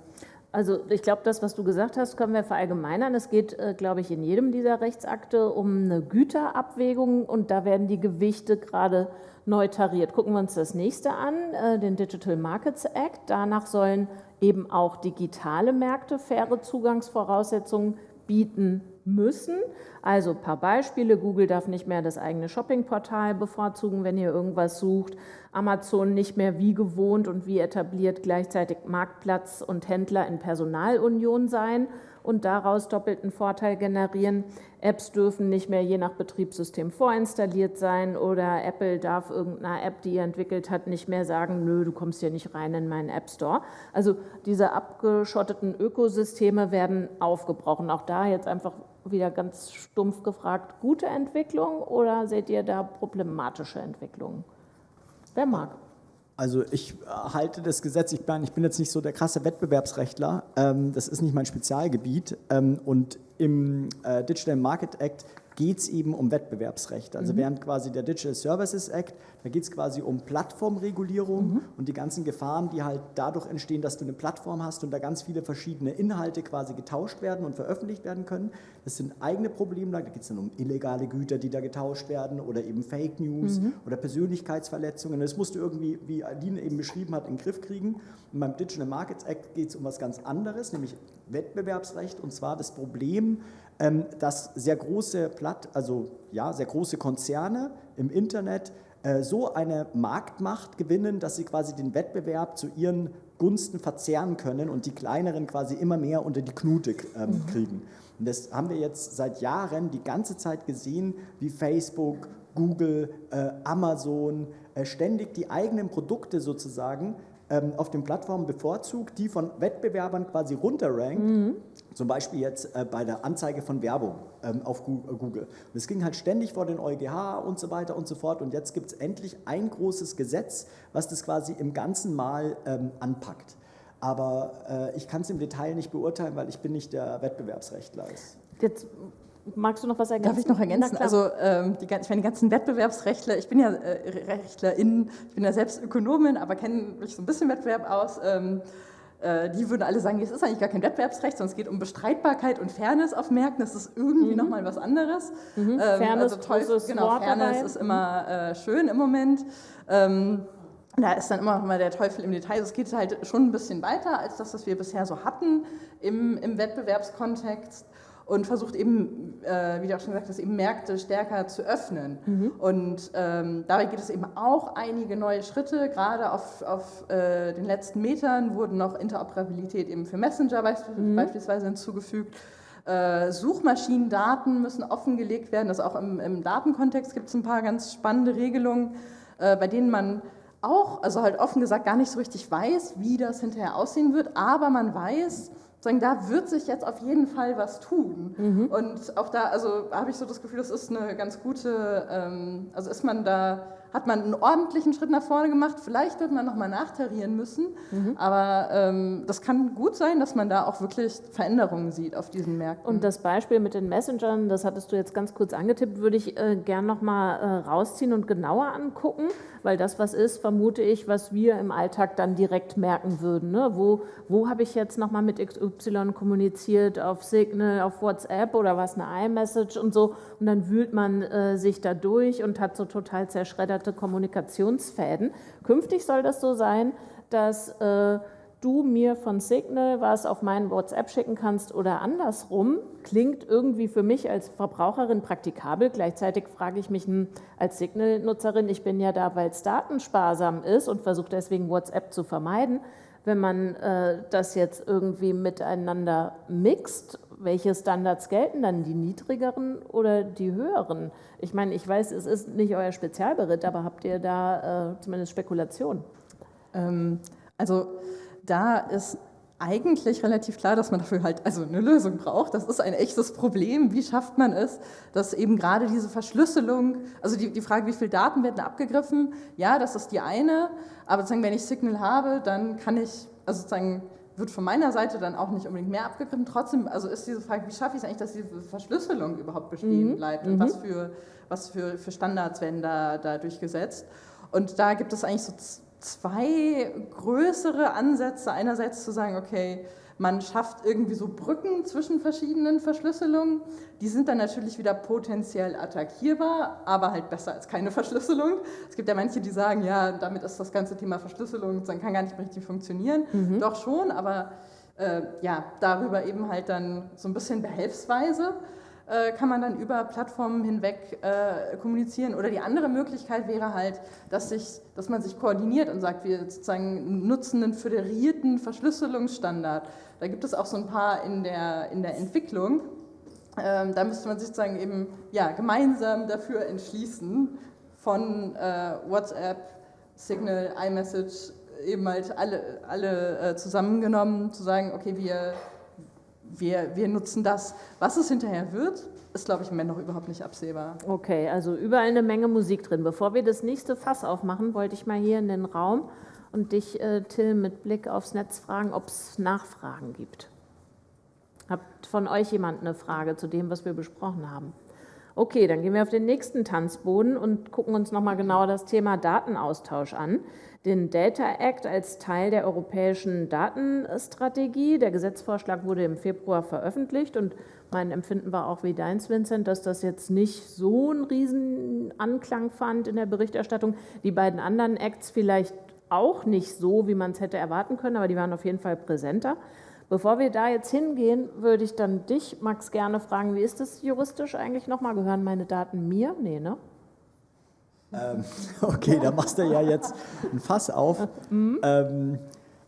B: Also ich glaube, das, was du gesagt hast, können wir verallgemeinern. Es geht, äh, glaube ich, in jedem dieser Rechtsakte um eine Güterabwägung und da werden die Gewichte gerade neu tariert. Gucken wir uns das nächste an, äh, den Digital Markets Act. Danach sollen eben auch digitale Märkte faire Zugangsvoraussetzungen bieten müssen. Also ein paar Beispiele. Google darf nicht mehr das eigene Shoppingportal bevorzugen, wenn ihr irgendwas sucht. Amazon nicht mehr wie gewohnt und wie etabliert gleichzeitig Marktplatz und Händler in Personalunion sein und daraus doppelten Vorteil generieren. Apps dürfen nicht mehr je nach Betriebssystem vorinstalliert sein oder Apple darf irgendeiner App, die er entwickelt hat, nicht mehr sagen, nö, du kommst hier nicht rein in meinen App Store. Also diese abgeschotteten Ökosysteme werden aufgebrochen. Auch da jetzt einfach wieder ganz stumpf gefragt, gute Entwicklung oder seht ihr da problematische Entwicklungen? Wer mag?
D: Also ich äh, halte das Gesetz, ich bin, ich bin jetzt nicht so der krasse Wettbewerbsrechtler, ähm, das ist nicht mein Spezialgebiet ähm, und im äh, Digital Market Act geht es eben um Wettbewerbsrecht. Also mhm. während quasi der Digital Services Act, da geht es quasi um Plattformregulierung mhm. und die ganzen Gefahren, die halt dadurch entstehen, dass du eine Plattform hast und da ganz viele verschiedene Inhalte quasi getauscht werden und veröffentlicht werden können. Das sind eigene Probleme, da geht es dann um illegale Güter, die da getauscht werden oder eben Fake News mhm. oder Persönlichkeitsverletzungen. Das musst du irgendwie, wie Aline eben beschrieben hat, in den Griff kriegen. Und beim Digital Markets Act geht es um was ganz anderes, nämlich Wettbewerbsrecht und zwar das Problem, dass sehr große Platt, also ja, sehr große Konzerne im Internet äh, so eine Marktmacht gewinnen, dass sie quasi den Wettbewerb zu ihren Gunsten verzehren können und die kleineren quasi immer mehr unter die Knute ähm, mhm. kriegen. Und das haben wir jetzt seit Jahren die ganze Zeit gesehen, wie Facebook, Google, äh, Amazon äh, ständig die eigenen Produkte sozusagen ähm, auf den Plattformen bevorzugt, die von Wettbewerbern quasi runterrankt, mhm. Zum Beispiel jetzt äh, bei der Anzeige von Werbung ähm, auf äh, Google. Und es ging halt ständig vor den EuGH und so weiter und so fort und jetzt gibt es endlich ein großes Gesetz, was das quasi im Ganzen mal ähm, anpackt. Aber äh, ich kann es im Detail nicht beurteilen, weil ich bin nicht der Wettbewerbsrechtler.
B: Jetzt Magst du noch was ergänzen?
C: Darf ich noch ergänzen? Also ähm, die, ich meine, die ganzen Wettbewerbsrechtler, ich bin ja äh, Rechtlerin, ich bin ja selbst Ökonomin, aber kenne mich so ein bisschen Wettbewerb aus. Ähm, äh, die würden alle sagen, es ist eigentlich gar kein Wettbewerbsrecht, sondern es geht um Bestreitbarkeit und Fairness auf Märkten. Das ist irgendwie mhm. nochmal was anderes.
B: Mhm. Ähm, Fairness, also
C: toll, genau, Wort Fairness dabei. ist immer äh, schön im Moment. Ähm, da ist dann immer noch mal der Teufel im Detail. Es geht halt schon ein bisschen weiter als das, was wir bisher so hatten im, im Wettbewerbskontext und versucht eben, äh, wie du auch schon gesagt hast, eben Märkte stärker zu öffnen. Mhm. Und ähm, dabei geht es eben auch einige neue Schritte. Gerade auf, auf äh, den letzten Metern wurden noch Interoperabilität eben für Messenger mhm. beispielsweise hinzugefügt. Äh, Suchmaschinendaten müssen offengelegt werden. Das auch im, im Datenkontext gibt es ein paar ganz spannende Regelungen, äh, bei denen man auch, also halt offen gesagt, gar nicht so richtig weiß, wie das hinterher aussehen wird, aber man weiß, sagen, da wird sich jetzt auf jeden Fall was tun. Mhm. Und auch da, also habe ich so das Gefühl, das ist eine ganz gute, ähm, also ist man da hat man einen ordentlichen Schritt nach vorne gemacht. Vielleicht wird man nochmal nachtarieren müssen, mhm. aber ähm, das kann gut sein, dass man da auch wirklich Veränderungen sieht auf diesen Märkten.
B: Und das Beispiel mit den Messengern, das hattest du jetzt ganz kurz angetippt, würde ich äh, gern nochmal äh, rausziehen und genauer angucken, weil das was ist, vermute ich, was wir im Alltag dann direkt merken würden. Ne? Wo, wo habe ich jetzt nochmal mit XY kommuniziert, auf Signal, auf WhatsApp oder was, eine iMessage und so und dann wühlt man äh, sich da durch und hat so total zerschredderte Kommunikationsfäden. Künftig soll das so sein, dass äh, du mir von Signal was auf meinen WhatsApp schicken kannst oder andersrum, klingt irgendwie für mich als Verbraucherin praktikabel. Gleichzeitig frage ich mich hm, als Signal-Nutzerin, ich bin ja da, weil es datensparsam ist und versuche deswegen WhatsApp zu vermeiden. Wenn man äh, das jetzt irgendwie miteinander mixt, welche Standards gelten dann, die niedrigeren oder die höheren? Ich meine, ich weiß, es ist nicht euer Spezialberitt, aber habt ihr da äh, zumindest Spekulationen?
C: Ähm, also da ist eigentlich relativ klar, dass man dafür halt also eine Lösung braucht. Das ist ein echtes Problem. Wie schafft man es, dass eben gerade diese Verschlüsselung, also die, die Frage, wie viele Daten werden abgegriffen, ja, das ist die eine, aber sozusagen, wenn ich Signal habe, dann kann ich, also sozusagen wird von meiner Seite dann auch nicht unbedingt mehr abgegriffen. Trotzdem, also ist diese Frage, wie schaffe ich es eigentlich, dass diese Verschlüsselung überhaupt bestehen mhm. bleibt und mhm. was, für, was für, für Standards werden da, da durchgesetzt. Und da gibt es eigentlich so zwei größere Ansätze. Einerseits zu sagen, okay, man schafft irgendwie so Brücken zwischen verschiedenen Verschlüsselungen. Die sind dann natürlich wieder potenziell attackierbar, aber halt besser als keine Verschlüsselung. Es gibt ja manche, die sagen, ja, damit ist das ganze Thema Verschlüsselung, dann kann gar nicht mehr richtig funktionieren. Mhm. Doch schon, aber äh, ja, darüber eben halt dann so ein bisschen behelfsweise. Äh, kann man dann über Plattformen hinweg äh, kommunizieren. Oder die andere Möglichkeit wäre halt, dass, sich, dass man sich koordiniert und sagt, wir sozusagen nutzen einen föderierten Verschlüsselungsstandard. Da gibt es auch so ein paar in der, in der Entwicklung. Ähm, da müsste man sich sozusagen eben ja, gemeinsam dafür entschließen, von äh, WhatsApp, Signal, iMessage, eben halt alle, alle zusammengenommen, zu sagen, okay, wir wir, wir nutzen das. Was es hinterher wird, ist, glaube ich, im Moment noch überhaupt nicht absehbar.
B: Okay, also überall eine Menge Musik drin. Bevor wir das nächste Fass aufmachen, wollte ich mal hier in den Raum und dich, äh, Till, mit Blick aufs Netz fragen, ob es Nachfragen gibt. Habt von euch jemand eine Frage zu dem, was wir besprochen haben? Okay, dann gehen wir auf den nächsten Tanzboden und gucken uns nochmal genauer das Thema Datenaustausch an den Data Act als Teil der europäischen Datenstrategie. Der Gesetzvorschlag wurde im Februar veröffentlicht und mein Empfinden war auch wie deins, Vincent, dass das jetzt nicht so einen riesen Anklang fand in der Berichterstattung. Die beiden anderen Acts vielleicht auch nicht so, wie man es hätte erwarten können, aber die waren auf jeden Fall präsenter. Bevor wir da jetzt hingehen, würde ich dann dich, Max, gerne fragen, wie ist das juristisch eigentlich nochmal? Gehören meine Daten mir? Nee, ne?
D: Ähm, *laughs* okay, da machst du ja jetzt ein Fass auf. Ähm,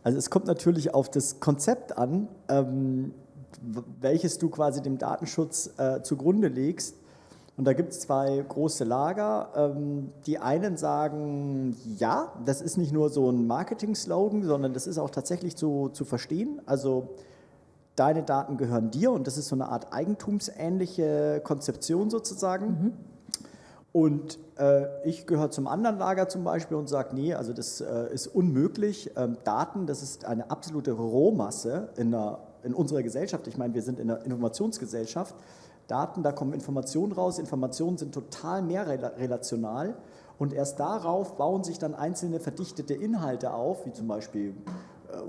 D: also es kommt natürlich auf das Konzept an, ähm, welches du quasi dem Datenschutz äh, zugrunde legst. Und da gibt es zwei große Lager. Ähm, die einen sagen, ja, das ist nicht nur so ein Marketing-Slogan, sondern das ist auch tatsächlich zu, zu verstehen. Also deine Daten gehören dir und das ist so eine Art eigentumsähnliche Konzeption sozusagen. Mhm. Und äh, ich gehöre zum anderen Lager zum Beispiel und sage, nee, also das äh, ist unmöglich. Ähm, Daten, das ist eine absolute Rohmasse in, der, in unserer Gesellschaft. Ich meine, wir sind in einer Informationsgesellschaft. Daten, da kommen Informationen raus. Informationen sind total mehr relational. Und erst darauf bauen sich dann einzelne verdichtete Inhalte auf, wie zum Beispiel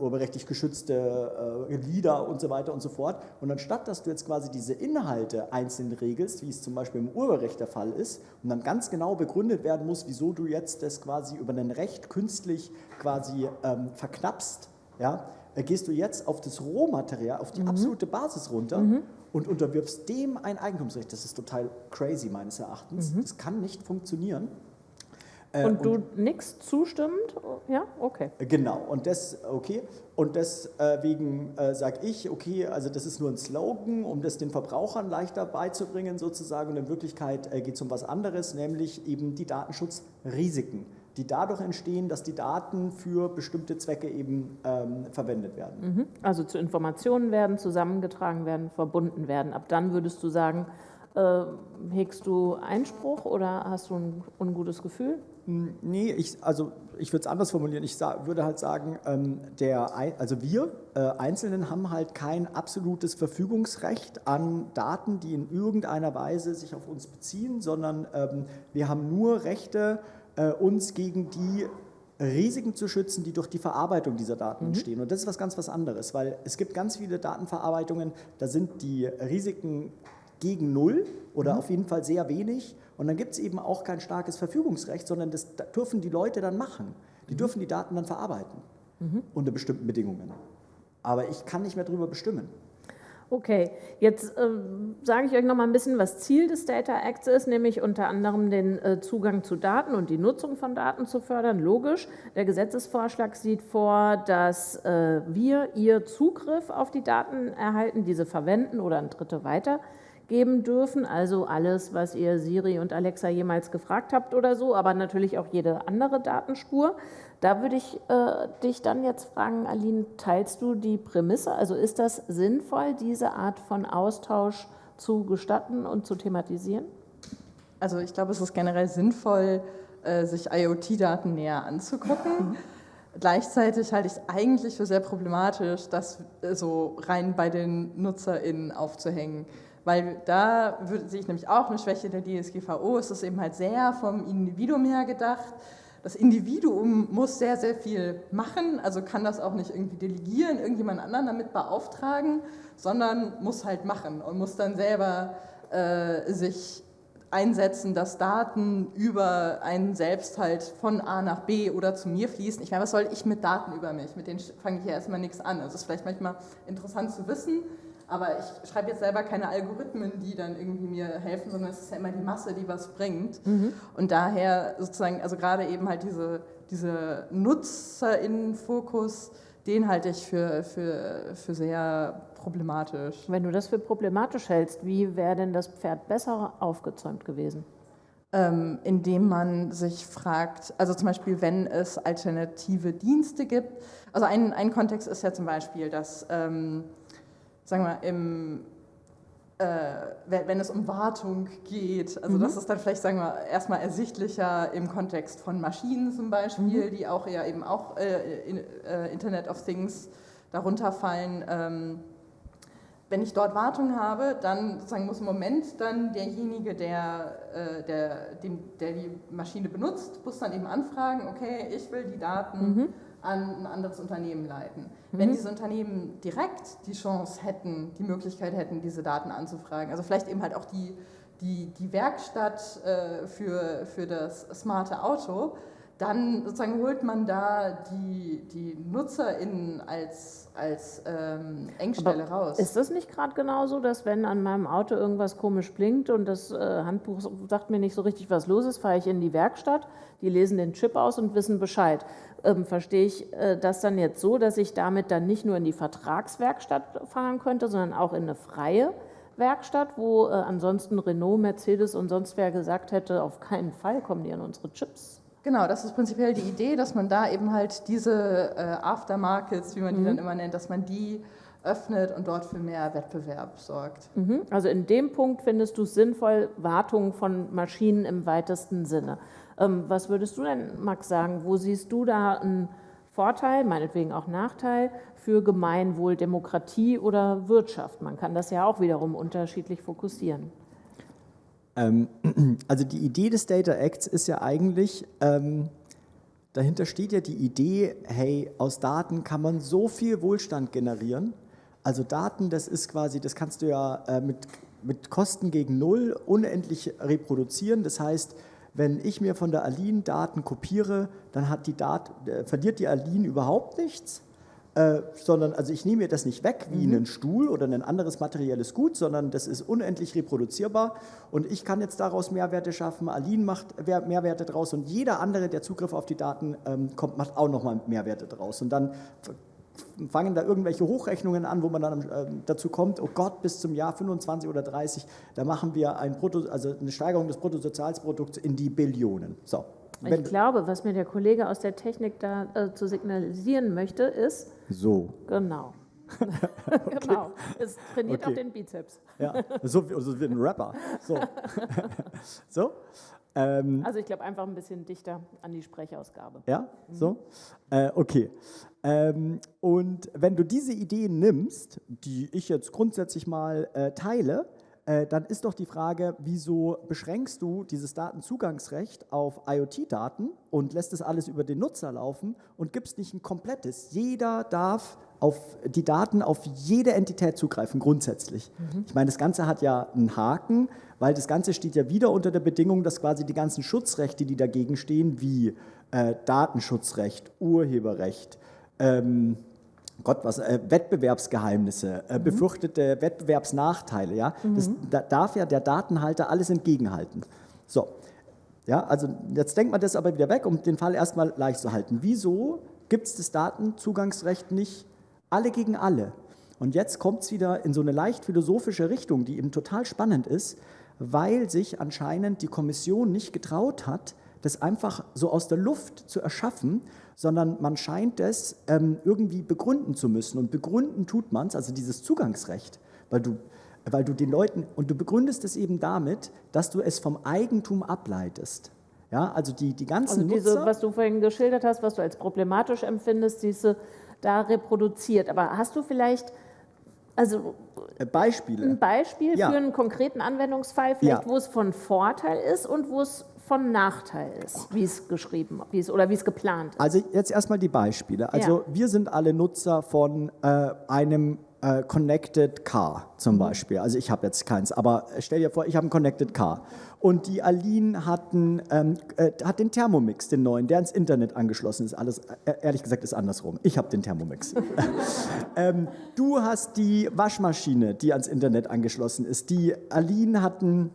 D: urheberrechtlich geschützte äh, Lieder und so weiter und so fort. Und anstatt, dass du jetzt quasi diese Inhalte einzeln regelst, wie es zum Beispiel im Urheberrecht der Fall ist, und dann ganz genau begründet werden muss, wieso du jetzt das quasi über ein Recht künstlich quasi ähm, verknappst, ja, äh, gehst du jetzt auf das Rohmaterial, auf die mhm. absolute Basis runter mhm. und unterwirfst dem ein Eigentumsrecht. Das ist total crazy meines Erachtens. Mhm. Das kann nicht funktionieren.
B: Äh, und du nichts zustimmend? Ja, okay.
D: Genau, und das, okay, und deswegen äh, sage ich, okay, also das ist nur ein Slogan, um das den Verbrauchern leichter beizubringen sozusagen. Und in Wirklichkeit äh, geht es um was anderes, nämlich eben die Datenschutzrisiken, die dadurch entstehen, dass die Daten für bestimmte Zwecke eben ähm, verwendet werden.
B: Mhm. Also zu Informationen werden, zusammengetragen werden, verbunden werden. Ab dann würdest du sagen, äh, hegst du Einspruch oder hast du ein ungutes Gefühl?
D: Nee, ich, also ich würde es anders formulieren. Ich würde halt sagen, ähm, der, also wir äh, Einzelnen haben halt kein absolutes Verfügungsrecht an Daten, die in irgendeiner Weise sich auf uns beziehen, sondern ähm, wir haben nur Rechte, äh, uns gegen die Risiken zu schützen, die durch die Verarbeitung dieser Daten mhm. entstehen. Und das ist was ganz was anderes, weil es gibt ganz viele Datenverarbeitungen, da sind die Risiken gegen Null oder mhm. auf jeden Fall sehr wenig. Und dann gibt es eben auch kein starkes Verfügungsrecht, sondern das dürfen die Leute dann machen. Die mhm. dürfen die Daten dann verarbeiten mhm. unter bestimmten Bedingungen. Aber ich kann nicht mehr darüber bestimmen.
B: Okay, jetzt äh, sage ich euch noch mal ein bisschen, was Ziel des Data Acts ist, nämlich unter anderem den äh, Zugang zu Daten und die Nutzung von Daten zu fördern. Logisch, der Gesetzesvorschlag sieht vor, dass äh, wir, ihr Zugriff auf die Daten erhalten, diese verwenden oder an Dritte weitergeben dürfen. Also alles, was ihr Siri und Alexa jemals gefragt habt oder so, aber natürlich auch jede andere Datenspur. Da würde ich äh, dich dann jetzt fragen, Aline, teilst du die Prämisse? Also ist das sinnvoll, diese Art von Austausch zu gestatten und zu thematisieren?
C: Also ich glaube, es ist generell sinnvoll, äh, sich IoT-Daten näher anzugucken. Mhm. Gleichzeitig halte ich es eigentlich für sehr problematisch, das äh, so rein bei den NutzerInnen aufzuhängen. Weil da sehe ich nämlich auch eine Schwäche der DSGVO. Es ist eben halt sehr vom Individuum her gedacht das Individuum muss sehr, sehr viel machen, also kann das auch nicht irgendwie delegieren, irgendjemand anderen damit beauftragen, sondern muss halt machen und muss dann selber äh, sich einsetzen, dass Daten über einen selbst halt von A nach B oder zu mir fließen. Ich meine, was soll ich mit Daten über mich? Mit denen fange ich ja erstmal nichts an. Also es ist vielleicht manchmal interessant zu wissen, aber ich schreibe jetzt selber keine Algorithmen, die dann irgendwie mir helfen, sondern es ist ja immer die Masse, die was bringt. Mhm. Und daher sozusagen, also gerade eben halt diese, diese NutzerInnen-Fokus, den halte ich für, für, für sehr problematisch.
B: Wenn du das für problematisch hältst, wie wäre denn das Pferd besser aufgezäumt gewesen?
C: Ähm, indem man sich fragt, also zum Beispiel, wenn es alternative Dienste gibt. Also ein, ein Kontext ist ja zum Beispiel, dass ähm, sagen wir, im, äh, wenn es um Wartung geht, also mhm. das ist dann vielleicht, sagen wir, erstmal ersichtlicher im Kontext von Maschinen zum Beispiel, mhm. die auch ja eben auch äh, in, äh, Internet of Things darunter fallen. Ähm, wenn ich dort Wartung habe, dann sozusagen muss im Moment dann derjenige, der, äh, der, den, der die Maschine benutzt, muss dann eben anfragen, okay, ich will die Daten mhm an ein anderes Unternehmen leiten. Mhm. Wenn diese Unternehmen direkt die Chance hätten, die Möglichkeit hätten, diese Daten anzufragen, also vielleicht eben halt auch die, die, die Werkstatt äh, für, für das smarte Auto, dann sozusagen holt man da die, die NutzerInnen als, als ähm, Engstelle Aber raus.
B: Ist das nicht gerade genauso, dass wenn an meinem Auto irgendwas komisch blinkt und das äh, Handbuch sagt mir nicht so richtig, was los ist, fahre ich in die Werkstatt, die lesen den Chip aus und wissen Bescheid. Ähm, verstehe ich äh, das dann jetzt so, dass ich damit dann nicht nur in die Vertragswerkstatt fahren könnte, sondern auch in eine freie Werkstatt, wo äh, ansonsten Renault, Mercedes und sonst wer gesagt hätte, auf keinen Fall kommen die an unsere Chips
C: Genau, das ist prinzipiell die Idee, dass man da eben halt diese äh, Aftermarkets, wie man die mhm. dann immer nennt, dass man die öffnet und dort für mehr Wettbewerb sorgt.
B: Mhm. Also in dem Punkt findest du es sinnvoll, Wartung von Maschinen im weitesten Sinne. Ähm, was würdest du denn, Max, sagen? Wo siehst du da einen Vorteil, meinetwegen auch Nachteil für Gemeinwohl, Demokratie oder Wirtschaft? Man kann das ja auch wiederum unterschiedlich fokussieren.
D: Ähm, *clears throat* also die Idee des Data Acts ist ja eigentlich, ähm, dahinter steht ja die Idee, hey, aus Daten kann man so viel Wohlstand generieren. Also Daten, das ist quasi, das kannst du ja äh, mit, mit Kosten gegen Null unendlich reproduzieren. Das heißt, wenn ich mir von der Aline Daten kopiere, dann hat die Dat äh, verliert die Aline überhaupt nichts äh, sondern also ich nehme mir das nicht weg wie mhm. einen Stuhl oder ein anderes materielles Gut, sondern das ist unendlich reproduzierbar und ich kann jetzt daraus Mehrwerte schaffen, Aline macht Mehrwerte draus und jeder andere, der Zugriff auf die Daten ähm, kommt, macht auch nochmal Mehrwerte draus und dann fangen da irgendwelche Hochrechnungen an, wo man dann äh, dazu kommt, oh Gott, bis zum Jahr 25 oder 30, da machen wir ein Brutto, also eine Steigerung des Bruttosozialprodukts in die Billionen. So,
B: ich glaube, was mir der Kollege aus der Technik da äh, zu signalisieren möchte, ist.
D: So.
B: Genau. *laughs* *laughs* okay. Genau. Es trainiert okay. auch den Bizeps.
D: ja, so, so wie ein Rapper. So. *laughs* so.
B: Ähm, also ich glaube einfach ein bisschen dichter an die Sprechausgabe.
D: Ja, mhm. so? Äh, okay. Ähm, und wenn du diese Ideen nimmst, die ich jetzt grundsätzlich mal äh, teile, äh, dann ist doch die Frage, wieso beschränkst du dieses Datenzugangsrecht auf IoT-Daten und lässt das alles über den Nutzer laufen und gibst nicht ein komplettes. Jeder darf auf die Daten auf jede Entität zugreifen, grundsätzlich. Mhm. Ich meine, das Ganze hat ja einen Haken, weil das Ganze steht ja wieder unter der Bedingung, dass quasi die ganzen Schutzrechte, die dagegen stehen, wie äh, Datenschutzrecht, Urheberrecht, ähm, Gott, was, äh, Wettbewerbsgeheimnisse, äh, mhm. befürchtete Wettbewerbsnachteile, ja, mhm. das da darf ja der Datenhalter alles entgegenhalten. So, ja, also jetzt denkt man das aber wieder weg, um den Fall erstmal leicht zu halten. Wieso gibt es das Datenzugangsrecht nicht alle gegen alle? Und jetzt kommt es wieder in so eine leicht philosophische Richtung, die eben total spannend ist, weil sich anscheinend die Kommission nicht getraut hat, das einfach so aus der Luft zu erschaffen, sondern man scheint es ähm, irgendwie begründen zu müssen. Und begründen tut man es, also dieses Zugangsrecht, weil du, weil du den Leuten, und du begründest es eben damit, dass du es vom Eigentum ableitest. Ja, also die, die ganzen
B: also diese,
D: Nutzer,
B: was du vorhin geschildert hast, was du als problematisch empfindest, diese da reproduziert. Aber hast du vielleicht also
D: äh, Beispiele.
B: ein Beispiel ja. für einen konkreten Anwendungsfall, vielleicht, ja. wo es von Vorteil ist und wo es von Nachteil ist, wie es geschrieben wie es, oder wie es geplant ist.
D: Also jetzt erstmal die Beispiele. Also ja. wir sind alle Nutzer von äh, einem äh, Connected Car zum mhm. Beispiel. Also ich habe jetzt keins, aber stell dir vor, ich habe ein Connected Car. Und die Aline hat, einen, ähm, äh, hat den Thermomix, den neuen, der ans Internet angeschlossen ist. Alles, äh, ehrlich gesagt, ist andersrum. Ich habe den Thermomix. *laughs* ähm, du hast die Waschmaschine, die ans Internet angeschlossen ist. Die Aline hat einen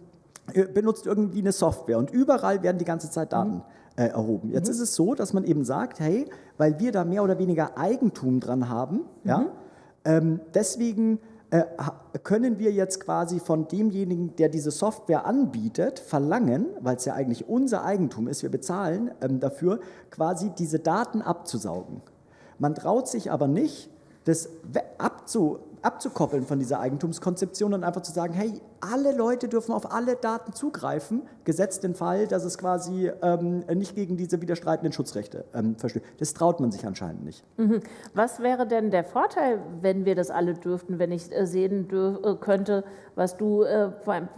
D: äh, benutzt irgendwie eine Software und überall werden die ganze Zeit Daten mhm. äh, erhoben. Jetzt mhm. ist es so, dass man eben sagt, hey, weil wir da mehr oder weniger Eigentum dran haben, mhm. ja, deswegen äh, können wir jetzt quasi von demjenigen, der diese Software anbietet, verlangen, weil es ja eigentlich unser Eigentum ist, wir bezahlen ähm, dafür, quasi diese Daten abzusaugen. Man traut sich aber nicht, das abzu, abzukoppeln von dieser Eigentumskonzeption und einfach zu sagen, hey, alle Leute dürfen auf alle Daten zugreifen, gesetzt den Fall, dass es quasi ähm, nicht gegen diese widerstreitenden Schutzrechte ähm, verstößt. Das traut man sich anscheinend nicht.
B: Mhm. Was wäre denn der Vorteil, wenn wir das alle dürften, wenn ich äh, sehen äh, könnte, was du äh,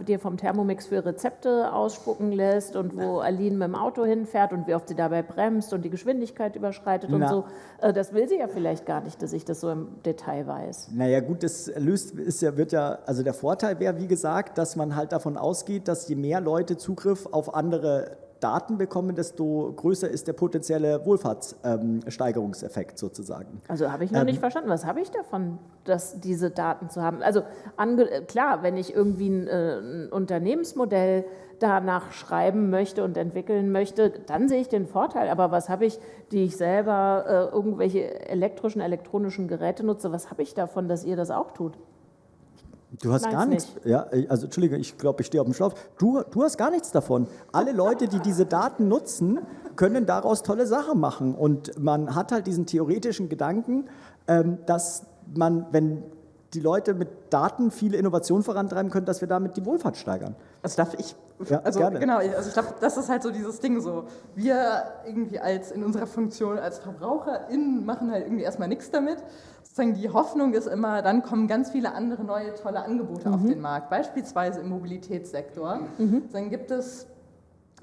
B: dir vom Thermomix für Rezepte ausspucken lässt und wo Aline mit dem Auto hinfährt und wie oft sie dabei bremst und die Geschwindigkeit überschreitet Na. und so. Äh, das will sie ja vielleicht gar nicht, dass ich das so im Detail weiß.
D: Naja gut, das löst, ist ja, wird ja, also der Vorteil wäre, wie gesagt, gesagt, dass man halt davon ausgeht, dass je mehr Leute Zugriff auf andere Daten bekommen, desto größer ist der potenzielle Wohlfahrtssteigerungseffekt ähm, sozusagen.
B: Also habe ich noch ähm, nicht verstanden. Was habe ich davon, dass diese Daten zu haben? Also klar, wenn ich irgendwie ein, äh, ein Unternehmensmodell danach schreiben möchte und entwickeln möchte, dann sehe ich den Vorteil. Aber was habe ich, die ich selber äh, irgendwelche elektrischen, elektronischen Geräte nutze, was habe ich davon, dass ihr das auch tut?
D: Du hast gar nichts. Nicht. Ja, also Entschuldige, ich glaube, ich stehe auf dem Schlauch. Du, du hast gar nichts davon. Alle Leute, die diese Daten nutzen, können daraus tolle Sachen machen. Und man hat halt diesen theoretischen Gedanken, ähm, dass man, wenn die Leute mit Daten viele Innovationen vorantreiben können, dass wir damit die Wohlfahrt steigern.
C: Also darf ich, ja, also gerne. genau, also ich glaube, das ist halt so dieses Ding so. Wir irgendwie als in unserer Funktion als VerbraucherInnen machen halt irgendwie erstmal nichts damit. Sozusagen die Hoffnung ist immer, dann kommen ganz viele andere neue tolle Angebote mhm. auf den Markt, beispielsweise im Mobilitätssektor. Mhm. Dann gibt es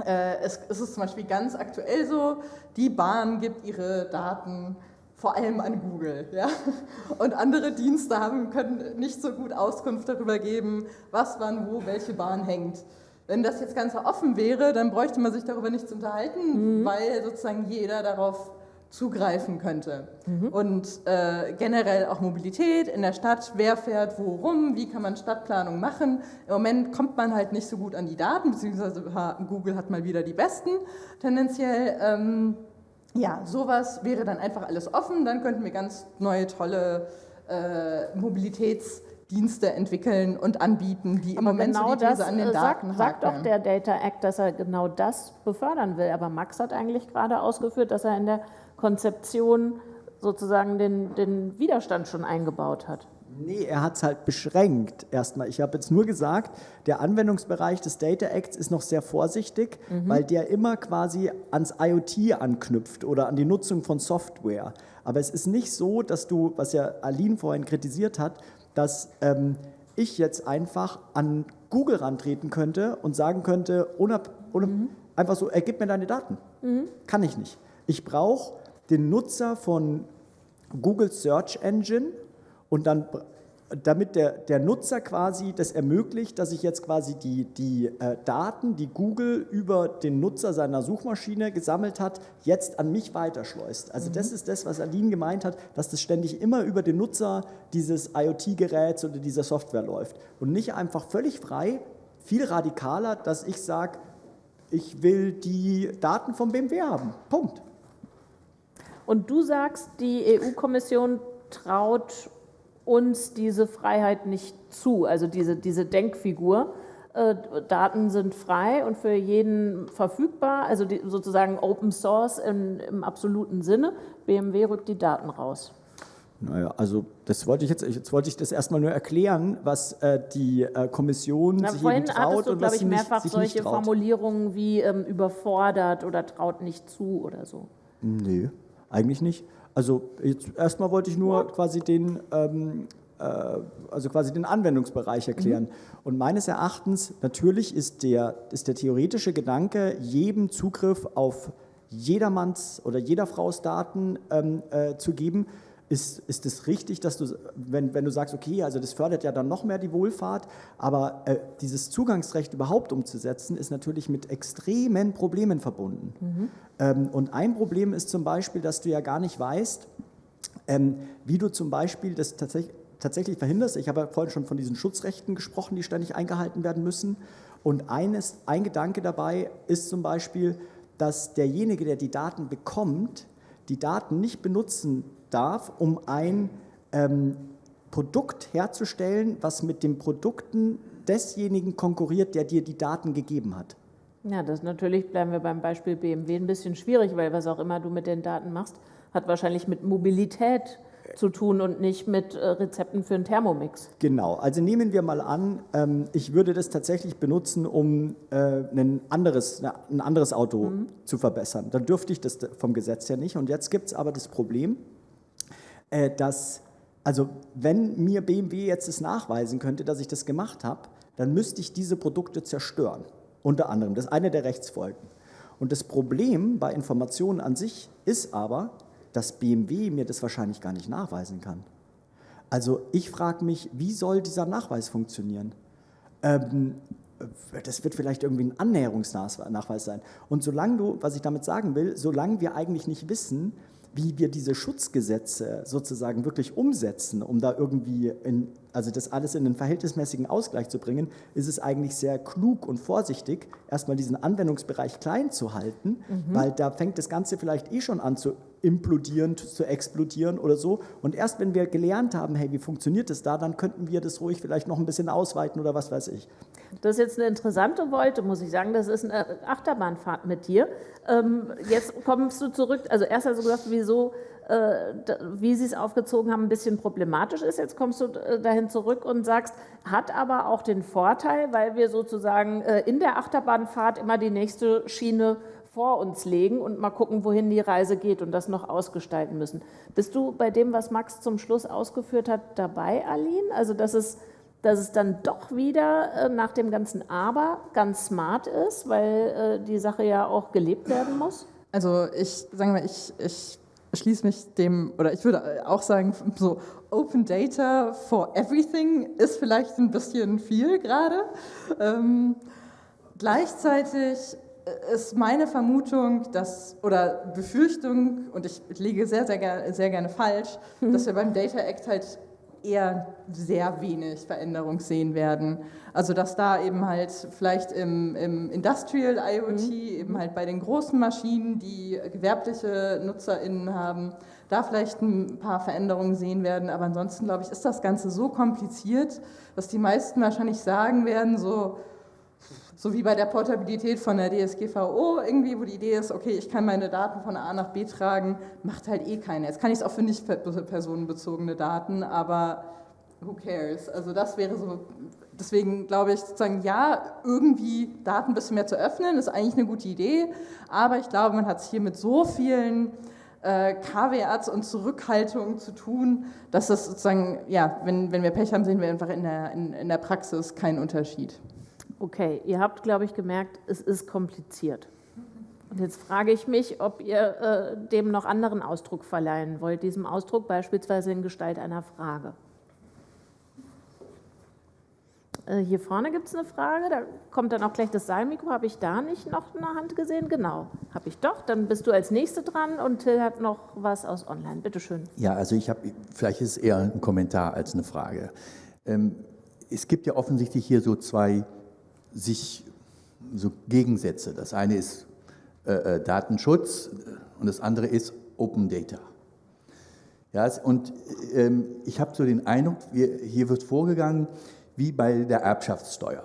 C: äh, es, es ist zum Beispiel ganz aktuell so, die Bahn gibt ihre Daten vor allem an Google. Ja? Und andere Dienste haben, können nicht so gut Auskunft darüber geben, was wann wo welche Bahn hängt. Wenn das jetzt ganz offen wäre, dann bräuchte man sich darüber nicht zu unterhalten, mhm. weil sozusagen jeder darauf zugreifen könnte. Mhm. Und äh, generell auch Mobilität in der Stadt, wer fährt wo rum, wie kann man Stadtplanung machen. Im Moment kommt man halt nicht so gut an die Daten, beziehungsweise Google hat mal wieder die besten tendenziell. Ähm, ja, sowas wäre dann einfach alles offen, dann könnten wir ganz neue, tolle äh, Mobilitätsdienste entwickeln und anbieten, die im Aber Moment genau so die das an den äh, Daten
B: sagt, sagt doch der Data Act, dass er genau das befördern will. Aber Max hat eigentlich gerade ausgeführt, dass er in der Konzeption sozusagen den, den Widerstand schon eingebaut hat.
D: Nee, er hat es halt beschränkt erstmal. Ich habe jetzt nur gesagt, der Anwendungsbereich des Data Acts ist noch sehr vorsichtig, mhm. weil der immer quasi ans IoT anknüpft oder an die Nutzung von Software. Aber es ist nicht so, dass du, was ja Aline vorhin kritisiert hat, dass ähm, ich jetzt einfach an Google rantreten könnte und sagen könnte, ohne, ohne, mhm. einfach so, ergib mir deine Daten. Mhm. Kann ich nicht. Ich brauche den Nutzer von Google Search Engine und dann damit der, der Nutzer quasi das ermöglicht, dass ich jetzt quasi die, die äh, Daten, die Google über den Nutzer seiner Suchmaschine gesammelt hat, jetzt an mich weiterschleust. Also mhm. das ist das, was Aline gemeint hat, dass das ständig immer über den Nutzer dieses IoT-Geräts oder dieser Software läuft und nicht einfach völlig frei, viel radikaler, dass ich sage, ich will die Daten vom BMW haben. Punkt.
B: Und du sagst, die EU-Kommission traut uns diese Freiheit nicht zu, also diese, diese Denkfigur. Äh, Daten sind frei und für jeden verfügbar, also die, sozusagen Open Source in, im absoluten Sinne. BMW rückt die Daten raus.
D: Naja, also das wollte ich jetzt, jetzt wollte ich das erstmal nur erklären, was äh, die äh, Kommission
B: Na,
D: sich
B: vorhin
D: eben traut
B: du,
D: und
B: was
D: ich,
B: mehrfach nicht, solche Formulierungen wie ähm, überfordert oder traut nicht zu oder so.
D: Nee, eigentlich nicht. Also jetzt erstmal wollte ich nur quasi den, ähm, äh, also quasi den Anwendungsbereich erklären. Mhm. Und meines Erachtens natürlich ist der, ist der theoretische Gedanke, jedem Zugriff auf jedermanns oder jeder Frau's Daten ähm, äh, zu geben, ist, ist es richtig, dass du, wenn, wenn du sagst, okay, also das fördert ja dann noch mehr die Wohlfahrt, aber äh, dieses Zugangsrecht überhaupt umzusetzen, ist natürlich mit extremen Problemen verbunden. Mhm. Ähm, und ein Problem ist zum Beispiel, dass du ja gar nicht weißt, ähm, wie du zum Beispiel das tatsächlich tatsächlich verhinderst. Ich habe ja vorhin schon von diesen Schutzrechten gesprochen, die ständig eingehalten werden müssen. Und eines, ein Gedanke dabei ist zum Beispiel, dass derjenige, der die Daten bekommt, die Daten nicht benutzen darf, um ein ähm, Produkt herzustellen, was mit den Produkten desjenigen konkurriert, der dir die Daten gegeben hat.
B: Ja, das natürlich, bleiben wir beim Beispiel BMW, ein bisschen schwierig, weil was auch immer du mit den Daten machst, hat wahrscheinlich mit Mobilität zu tun und nicht mit äh, Rezepten für einen Thermomix.
D: Genau, also nehmen wir mal an, ähm, ich würde das tatsächlich benutzen, um äh, ein, anderes, ein anderes Auto mhm. zu verbessern. Dann dürfte ich das vom Gesetz her nicht. Und jetzt gibt es aber das Problem, äh, dass, also wenn mir BMW jetzt es nachweisen könnte, dass ich das gemacht habe, dann müsste ich diese Produkte zerstören, unter anderem. Das ist eine der Rechtsfolgen. Und das Problem bei Informationen an sich ist aber, dass BMW mir das wahrscheinlich gar nicht nachweisen kann. Also ich frage mich, wie soll dieser Nachweis funktionieren? Ähm, das wird vielleicht irgendwie ein Annäherungsnachweis sein. Und solange du, was ich damit sagen will, solange wir eigentlich nicht wissen, wie wir diese Schutzgesetze sozusagen wirklich umsetzen, um da irgendwie, in, also das alles in einen verhältnismäßigen Ausgleich zu bringen, ist es eigentlich sehr klug und vorsichtig, erstmal diesen Anwendungsbereich klein zu halten, mhm. weil da fängt das Ganze vielleicht eh schon an zu implodieren, zu explodieren oder so. Und erst wenn wir gelernt haben, hey, wie funktioniert das da, dann könnten wir das ruhig vielleicht noch ein bisschen ausweiten oder was weiß ich.
B: Das ist jetzt eine interessante Wolte, muss ich sagen. Das ist eine Achterbahnfahrt mit dir. Ähm, jetzt kommst du zurück, also erst hast du gesagt, wieso, äh, wie sie es aufgezogen haben, ein bisschen problematisch ist. Jetzt kommst du äh, dahin zurück und sagst, hat aber auch den Vorteil, weil wir sozusagen äh, in der Achterbahnfahrt immer die nächste Schiene vor uns legen und mal gucken, wohin die Reise geht und das noch ausgestalten müssen. Bist du bei dem, was Max zum Schluss ausgeführt hat, dabei, Aline? Also, dass es, dass es dann doch wieder äh, nach dem ganzen Aber ganz smart ist, weil äh, die Sache ja auch gelebt werden muss?
C: Also, ich sage mal, ich, ich schließe mich dem, oder ich würde auch sagen, so Open Data for Everything ist vielleicht ein bisschen viel gerade. Ähm, gleichzeitig ist meine Vermutung, dass, oder Befürchtung, und ich lege sehr, sehr, gerne, sehr gerne falsch, *laughs* dass wir beim Data Act halt eher sehr wenig Veränderung sehen werden. Also dass da eben halt vielleicht im, im Industrial IoT, mhm. eben halt bei den großen Maschinen, die gewerbliche NutzerInnen haben, da vielleicht ein paar Veränderungen sehen werden. Aber ansonsten, glaube ich, ist das Ganze so kompliziert, dass die meisten wahrscheinlich sagen werden, so, so wie bei der Portabilität von der DSGVO irgendwie, wo die Idee ist, okay, ich kann meine Daten von A nach B tragen, macht halt eh keiner. Jetzt kann ich es auch für nicht personenbezogene Daten, aber who cares? Also das wäre so, deswegen glaube ich sozusagen, ja, irgendwie Daten ein bisschen mehr zu öffnen, ist eigentlich eine gute Idee, aber ich glaube, man hat es hier mit so vielen äh, Kaveats und Zurückhaltungen zu tun, dass das sozusagen, ja, wenn, wenn wir Pech haben, sehen wir einfach in der, in, in der Praxis keinen Unterschied.
B: Okay, ihr habt, glaube ich, gemerkt, es ist kompliziert. Und jetzt frage ich mich, ob ihr äh, dem noch anderen Ausdruck verleihen wollt, diesem Ausdruck beispielsweise in Gestalt einer Frage. Äh, hier vorne gibt es eine Frage, da kommt dann auch gleich das Saalmikro. Habe ich da nicht noch eine Hand gesehen? Genau, habe ich doch. Dann bist du als Nächste dran und Till hat noch was aus Online. Bitte schön.
E: Ja, also ich habe, vielleicht ist es eher ein Kommentar als eine Frage. Ähm, es gibt ja offensichtlich hier so zwei sich so Gegensätze. Das eine ist äh, äh, Datenschutz und das andere ist Open Data. Ja, und ähm, ich habe so den Eindruck, wir, hier wird vorgegangen wie bei der Erbschaftssteuer.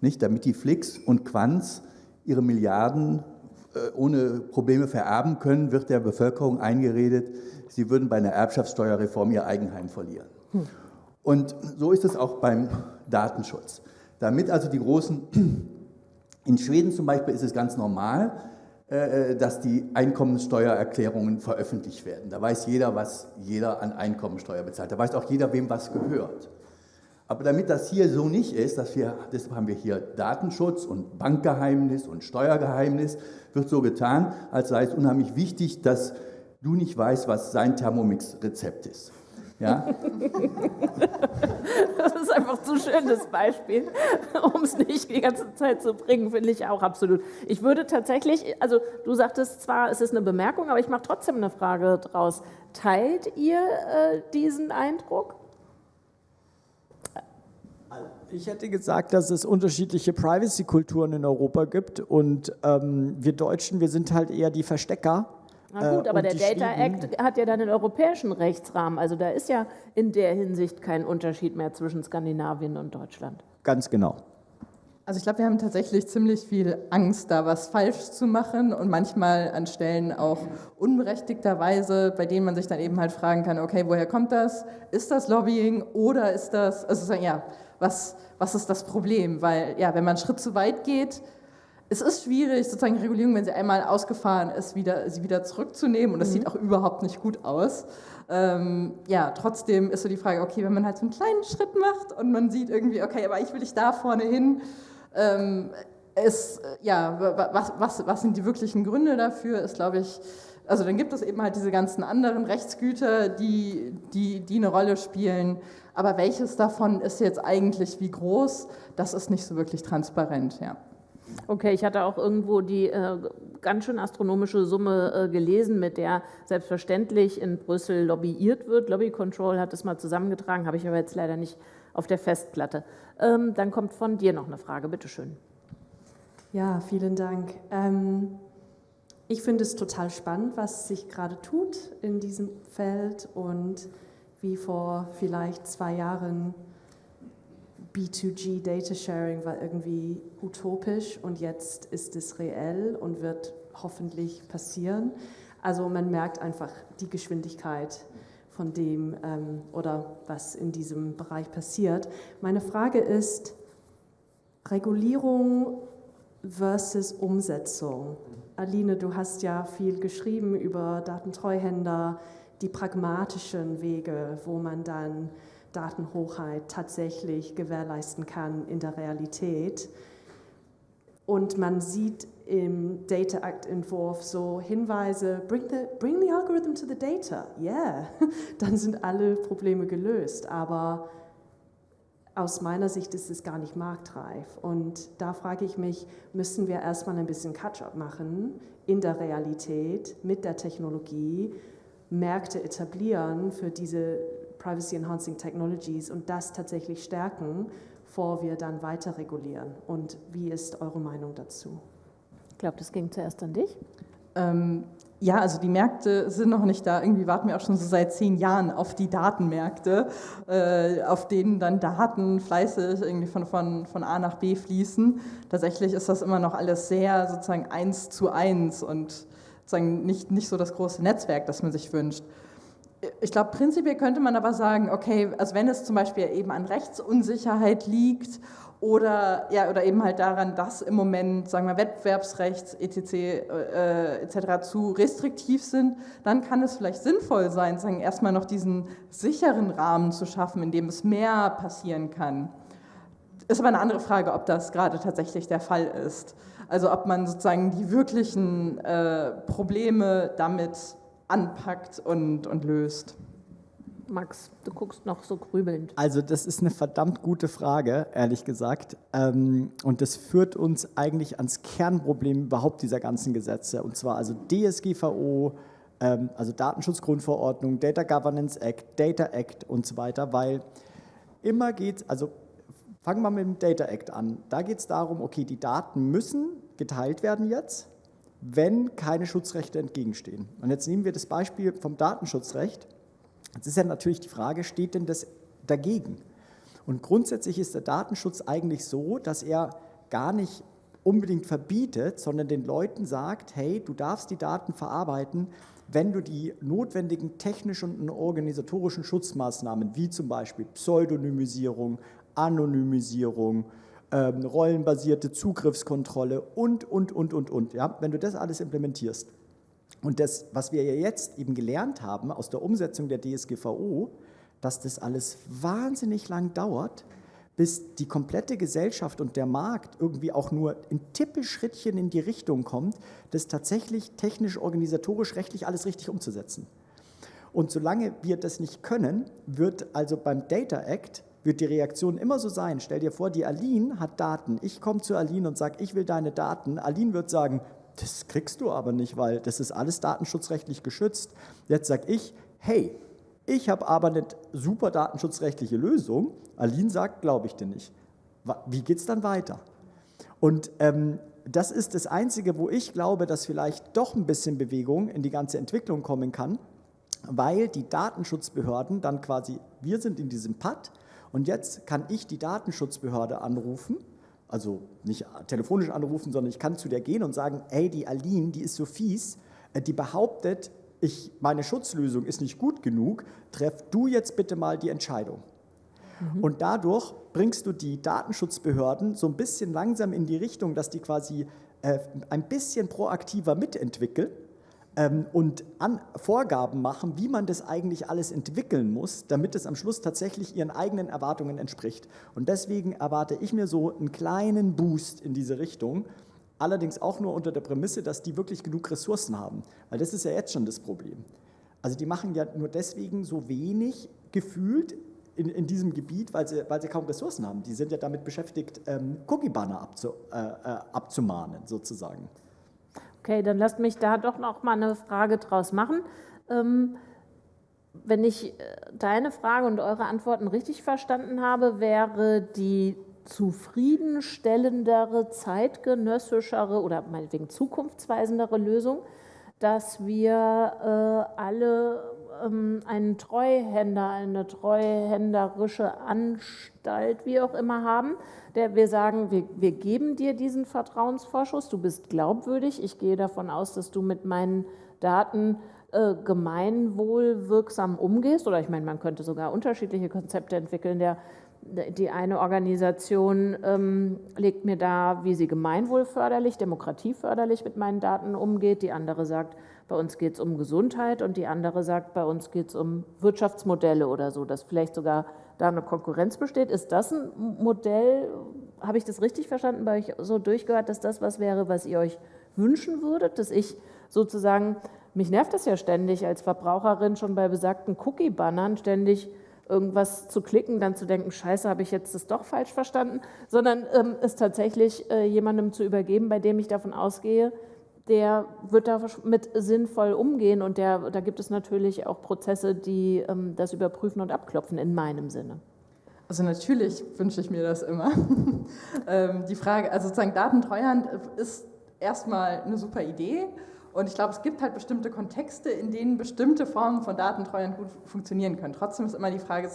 E: Nicht? Damit die Flix und Quanz ihre Milliarden äh, ohne Probleme vererben können, wird der Bevölkerung eingeredet, sie würden bei einer Erbschaftssteuerreform ihr Eigenheim verlieren. Hm. Und so ist es auch beim Datenschutz. Damit also die großen, *clears throat* in Schweden zum Beispiel ist es ganz normal, äh, äh, dass die Einkommenssteuererklärungen veröffentlicht werden. Da weiß jeder, was jeder an Einkommensteuer bezahlt. Da weiß auch jeder, wem was gehört. Aber damit das hier so nicht ist, dass wir, deshalb haben wir hier Datenschutz und Bankgeheimnis und Steuergeheimnis, wird so getan, als sei es unheimlich wichtig, dass du nicht weißt, was sein Thermomix-Rezept ist. Ja? *laughs*
B: Das ist einfach zu schön, das Beispiel, um es nicht die ganze Zeit zu bringen, finde ich auch absolut. Ich würde tatsächlich, also du sagtest zwar, es ist eine Bemerkung, aber ich mache trotzdem eine Frage draus. Teilt ihr äh, diesen Eindruck?
D: Ich hätte gesagt, dass es unterschiedliche Privacy-Kulturen in Europa gibt und ähm, wir Deutschen, wir sind halt eher die Verstecker
B: na gut, äh, aber der Data Act hat ja dann den europäischen Rechtsrahmen. Also da ist ja in der Hinsicht kein Unterschied mehr zwischen Skandinavien und Deutschland.
D: Ganz genau.
C: Also ich glaube, wir haben tatsächlich ziemlich viel Angst, da was falsch zu machen und manchmal an Stellen auch unberechtigterweise, bei denen man sich dann eben halt fragen kann, okay, woher kommt das? Ist das Lobbying oder ist das, also ja, was, was ist das Problem? Weil ja, wenn man einen Schritt zu weit geht, es ist schwierig, sozusagen Regulierung, wenn sie einmal ausgefahren ist, wieder, sie wieder zurückzunehmen und das mhm. sieht auch überhaupt nicht gut aus. Ähm, ja, trotzdem ist so die Frage, okay, wenn man halt so einen kleinen Schritt macht und man sieht irgendwie, okay, aber ich will ich da vorne hin, ähm, ist, ja, was, was, was sind die wirklichen Gründe dafür, ist, glaube ich, also dann gibt es eben halt diese ganzen anderen Rechtsgüter, die, die, die eine Rolle spielen, aber welches davon ist jetzt eigentlich wie groß, das ist nicht so wirklich transparent, ja.
B: Okay, ich hatte auch irgendwo die äh, ganz schön astronomische Summe äh, gelesen, mit der selbstverständlich in Brüssel lobbyiert wird. Lobby Control hat es mal zusammengetragen, habe ich aber jetzt leider nicht auf der Festplatte. Ähm, dann kommt von dir noch eine Frage, bitteschön.
F: Ja, vielen Dank. Ähm, ich finde es total spannend, was sich gerade tut in diesem Feld und wie vor vielleicht zwei Jahren B2G Data Sharing war irgendwie utopisch und jetzt ist es reell und wird hoffentlich passieren. Also man merkt einfach die Geschwindigkeit von dem ähm, oder was in diesem Bereich passiert. Meine Frage ist Regulierung versus Umsetzung. Aline, du hast ja viel geschrieben über Datentreuhänder, die pragmatischen Wege, wo man dann Datenhochheit tatsächlich gewährleisten kann in der Realität. Und man sieht im Data Act Entwurf so Hinweise, bring the, bring the algorithm to the data, yeah, *laughs* dann sind alle Probleme gelöst. Aber aus meiner Sicht ist es gar nicht marktreif. Und da frage ich mich, müssen wir erstmal ein bisschen Catch-up machen in der Realität mit der Technologie, Märkte etablieren für diese Privacy Enhancing Technologies und das tatsächlich stärken, bevor wir dann weiter regulieren. Und wie ist eure Meinung dazu?
B: Ich glaube, das ging zuerst an dich.
C: Ähm, ja, also die Märkte sind noch nicht da. Irgendwie warten wir auch schon so seit zehn Jahren auf die Datenmärkte, äh, auf denen dann Daten fleißig irgendwie von, von, von A nach B fließen. Tatsächlich ist das immer noch alles sehr sozusagen eins zu eins und sozusagen nicht, nicht so das große Netzwerk, das man sich wünscht ich glaube, prinzipiell könnte man aber sagen, okay, also wenn es zum Beispiel eben an Rechtsunsicherheit liegt oder, ja, oder eben halt daran, dass im Moment, sagen wir, Wettbewerbsrechts etc. Äh, etc. zu restriktiv sind, dann kann es vielleicht sinnvoll sein, sagen, erstmal noch diesen sicheren Rahmen zu schaffen, in dem es mehr passieren kann. Ist aber eine andere Frage, ob das gerade tatsächlich der Fall ist. Also ob man sozusagen die wirklichen äh, Probleme damit anpackt und, und löst.
B: Max, du guckst noch so grübelnd.
D: Also das ist eine verdammt gute Frage, ehrlich gesagt. Ähm, und das führt uns eigentlich ans Kernproblem überhaupt dieser ganzen Gesetze. Und zwar also DSGVO, ähm, also Datenschutzgrundverordnung, Data Governance Act, Data Act und so weiter, weil immer geht, also fangen wir mit dem Data Act an. Da geht es darum, okay, die Daten müssen geteilt werden jetzt, wenn keine Schutzrechte entgegenstehen. Und jetzt nehmen wir das Beispiel vom Datenschutzrecht. Jetzt ist ja natürlich die Frage, steht denn das dagegen? Und grundsätzlich ist der Datenschutz eigentlich so, dass er gar nicht unbedingt verbietet, sondern den Leuten sagt, hey, du darfst die Daten verarbeiten, wenn du die notwendigen technischen und organisatorischen Schutzmaßnahmen, wie zum Beispiel Pseudonymisierung, Anonymisierung, ähm, rollenbasierte Zugriffskontrolle und, und, und, und, und, ja, wenn du das alles implementierst, und das, was wir ja jetzt eben gelernt haben aus der Umsetzung der DSGVO, dass das alles wahnsinnig lang dauert, bis die komplette Gesellschaft und der Markt irgendwie auch nur ein Tippelschrittchen in die Richtung kommt, das tatsächlich technisch, organisatorisch, rechtlich alles richtig umzusetzen. Und solange wir das nicht können, wird also beim Data Act wird die Reaktion immer so sein. Stell dir vor, die Aline hat Daten. Ich komme zu Aline und sage, ich will deine Daten. Aline wird sagen, das kriegst du aber nicht, weil das ist alles datenschutzrechtlich geschützt. Jetzt sage ich, hey, ich habe aber eine super datenschutzrechtliche Lösung. Aline sagt, glaube ich dir nicht. Wie geht es dann weiter? Und ähm, das ist das Einzige, wo ich glaube, dass vielleicht doch ein bisschen Bewegung in die ganze Entwicklung kommen kann, weil die Datenschutzbehörden dann quasi, wir sind in diesem Pad und jetzt kann ich die Datenschutzbehörde anrufen also nicht telefonisch anrufen, sondern ich kann zu der gehen und sagen, hey, die Aline, die ist so fies, äh, die behauptet, ich, meine Schutzlösung ist nicht gut genug, treff du jetzt bitte mal die Entscheidung. Mhm. Und dadurch bringst du die Datenschutzbehörden so ein bisschen langsam in die Richtung, dass die quasi äh, ein bisschen proaktiver mitentwickeln und an Vorgaben machen, wie man das eigentlich alles entwickeln muss, damit es am Schluss tatsächlich ihren eigenen Erwartungen entspricht. Und deswegen erwarte ich mir so einen kleinen Boost in diese Richtung, allerdings auch nur unter der Prämisse, dass die wirklich genug Ressourcen haben, weil das ist ja jetzt schon das Problem. Also die machen ja nur deswegen so wenig gefühlt in, in diesem Gebiet, weil sie, weil sie kaum Ressourcen haben. Die sind ja damit beschäftigt, ähm, Cookie-Banner abzu, äh, äh, abzumahnen, sozusagen.
B: Okay, dann lasst mich da doch noch mal eine Frage draus machen. Ähm, wenn ich äh, deine Frage und eure Antworten richtig verstanden habe, wäre die zufriedenstellendere, zeitgenössischere oder meinetwegen zukunftsweisendere Lösung, dass wir äh, alle ähm, einen Treuhänder, eine treuhänderische Anstalt, wie auch immer haben, der wir sagen, wir, wir geben dir diesen Vertrauensvorschuss, du bist glaubwürdig, ich gehe davon aus, dass du mit meinen Daten äh, gemeinwohlwirksam umgehst, oder ich meine, man könnte sogar unterschiedliche Konzepte entwickeln, der die eine Organisation ähm, legt mir da, wie sie gemeinwohlförderlich, demokratieförderlich mit meinen Daten umgeht. Die andere sagt, bei uns geht es um Gesundheit und die andere sagt, bei uns geht es um Wirtschaftsmodelle oder so, dass vielleicht sogar da eine Konkurrenz besteht. Ist das ein Modell, habe ich das richtig verstanden, bei euch so durchgehört, dass das was wäre, was ihr euch wünschen würdet, dass ich sozusagen, mich nervt das ja ständig als Verbraucherin schon bei besagten Cookie-Bannern ständig irgendwas zu klicken, dann zu denken, scheiße, habe ich jetzt das doch falsch verstanden, sondern ähm, es tatsächlich äh, jemandem zu übergeben, bei dem ich davon ausgehe, der wird damit sinnvoll umgehen und der, da gibt es natürlich auch Prozesse, die ähm, das überprüfen und abklopfen in meinem Sinne.
C: Also natürlich wünsche ich mir das immer. *laughs* ähm, die Frage, also sozusagen Datentreuhand ist erstmal eine super Idee und ich glaube, es gibt halt bestimmte Kontexte, in denen bestimmte Formen von Datentreuhand gut funktionieren können. Trotzdem ist immer die Frage,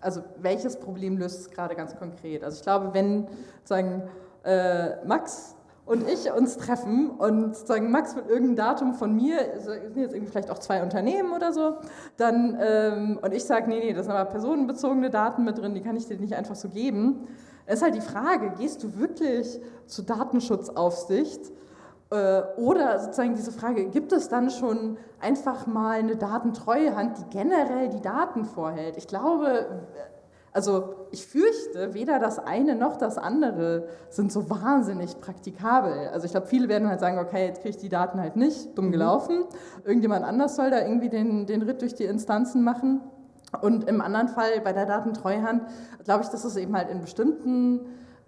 C: also welches Problem löst es gerade ganz konkret? Also ich glaube, wenn sozusagen äh, Max und ich uns treffen und sagen, Max will irgendein Datum von mir, sind jetzt irgendwie vielleicht auch zwei Unternehmen oder so, dann, ähm, und ich sage, nee, nee, das sind aber personenbezogene Daten mit drin, die kann ich dir nicht einfach so geben. Es ist halt die Frage, gehst du wirklich zur Datenschutzaufsicht äh, oder sozusagen diese Frage, gibt es dann schon einfach mal eine Datentreuehand, die generell die Daten vorhält? Ich glaube, also ich fürchte, weder das eine noch das andere sind so wahnsinnig praktikabel. Also ich glaube, viele werden halt sagen, okay, jetzt kriege ich die Daten halt nicht, dumm mhm. gelaufen. Irgendjemand anders soll da irgendwie den, den Ritt durch die Instanzen machen. Und im anderen Fall bei der Datentreuhand glaube ich, dass es eben halt in bestimmten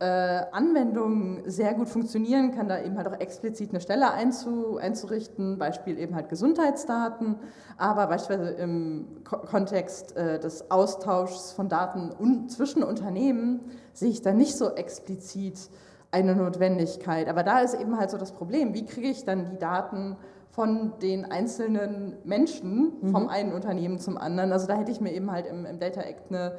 C: äh, Anwendungen sehr gut funktionieren, kann da eben halt auch explizit eine Stelle einzu, einzurichten, Beispiel eben halt Gesundheitsdaten, aber beispielsweise im Ko Kontext äh, des Austauschs von Daten un zwischen Unternehmen sehe ich da nicht so explizit eine Notwendigkeit. Aber da ist eben halt so das Problem, wie kriege ich dann die Daten von den einzelnen Menschen vom mhm. einen Unternehmen zum anderen. Also da hätte ich mir eben halt im, im Data Act eine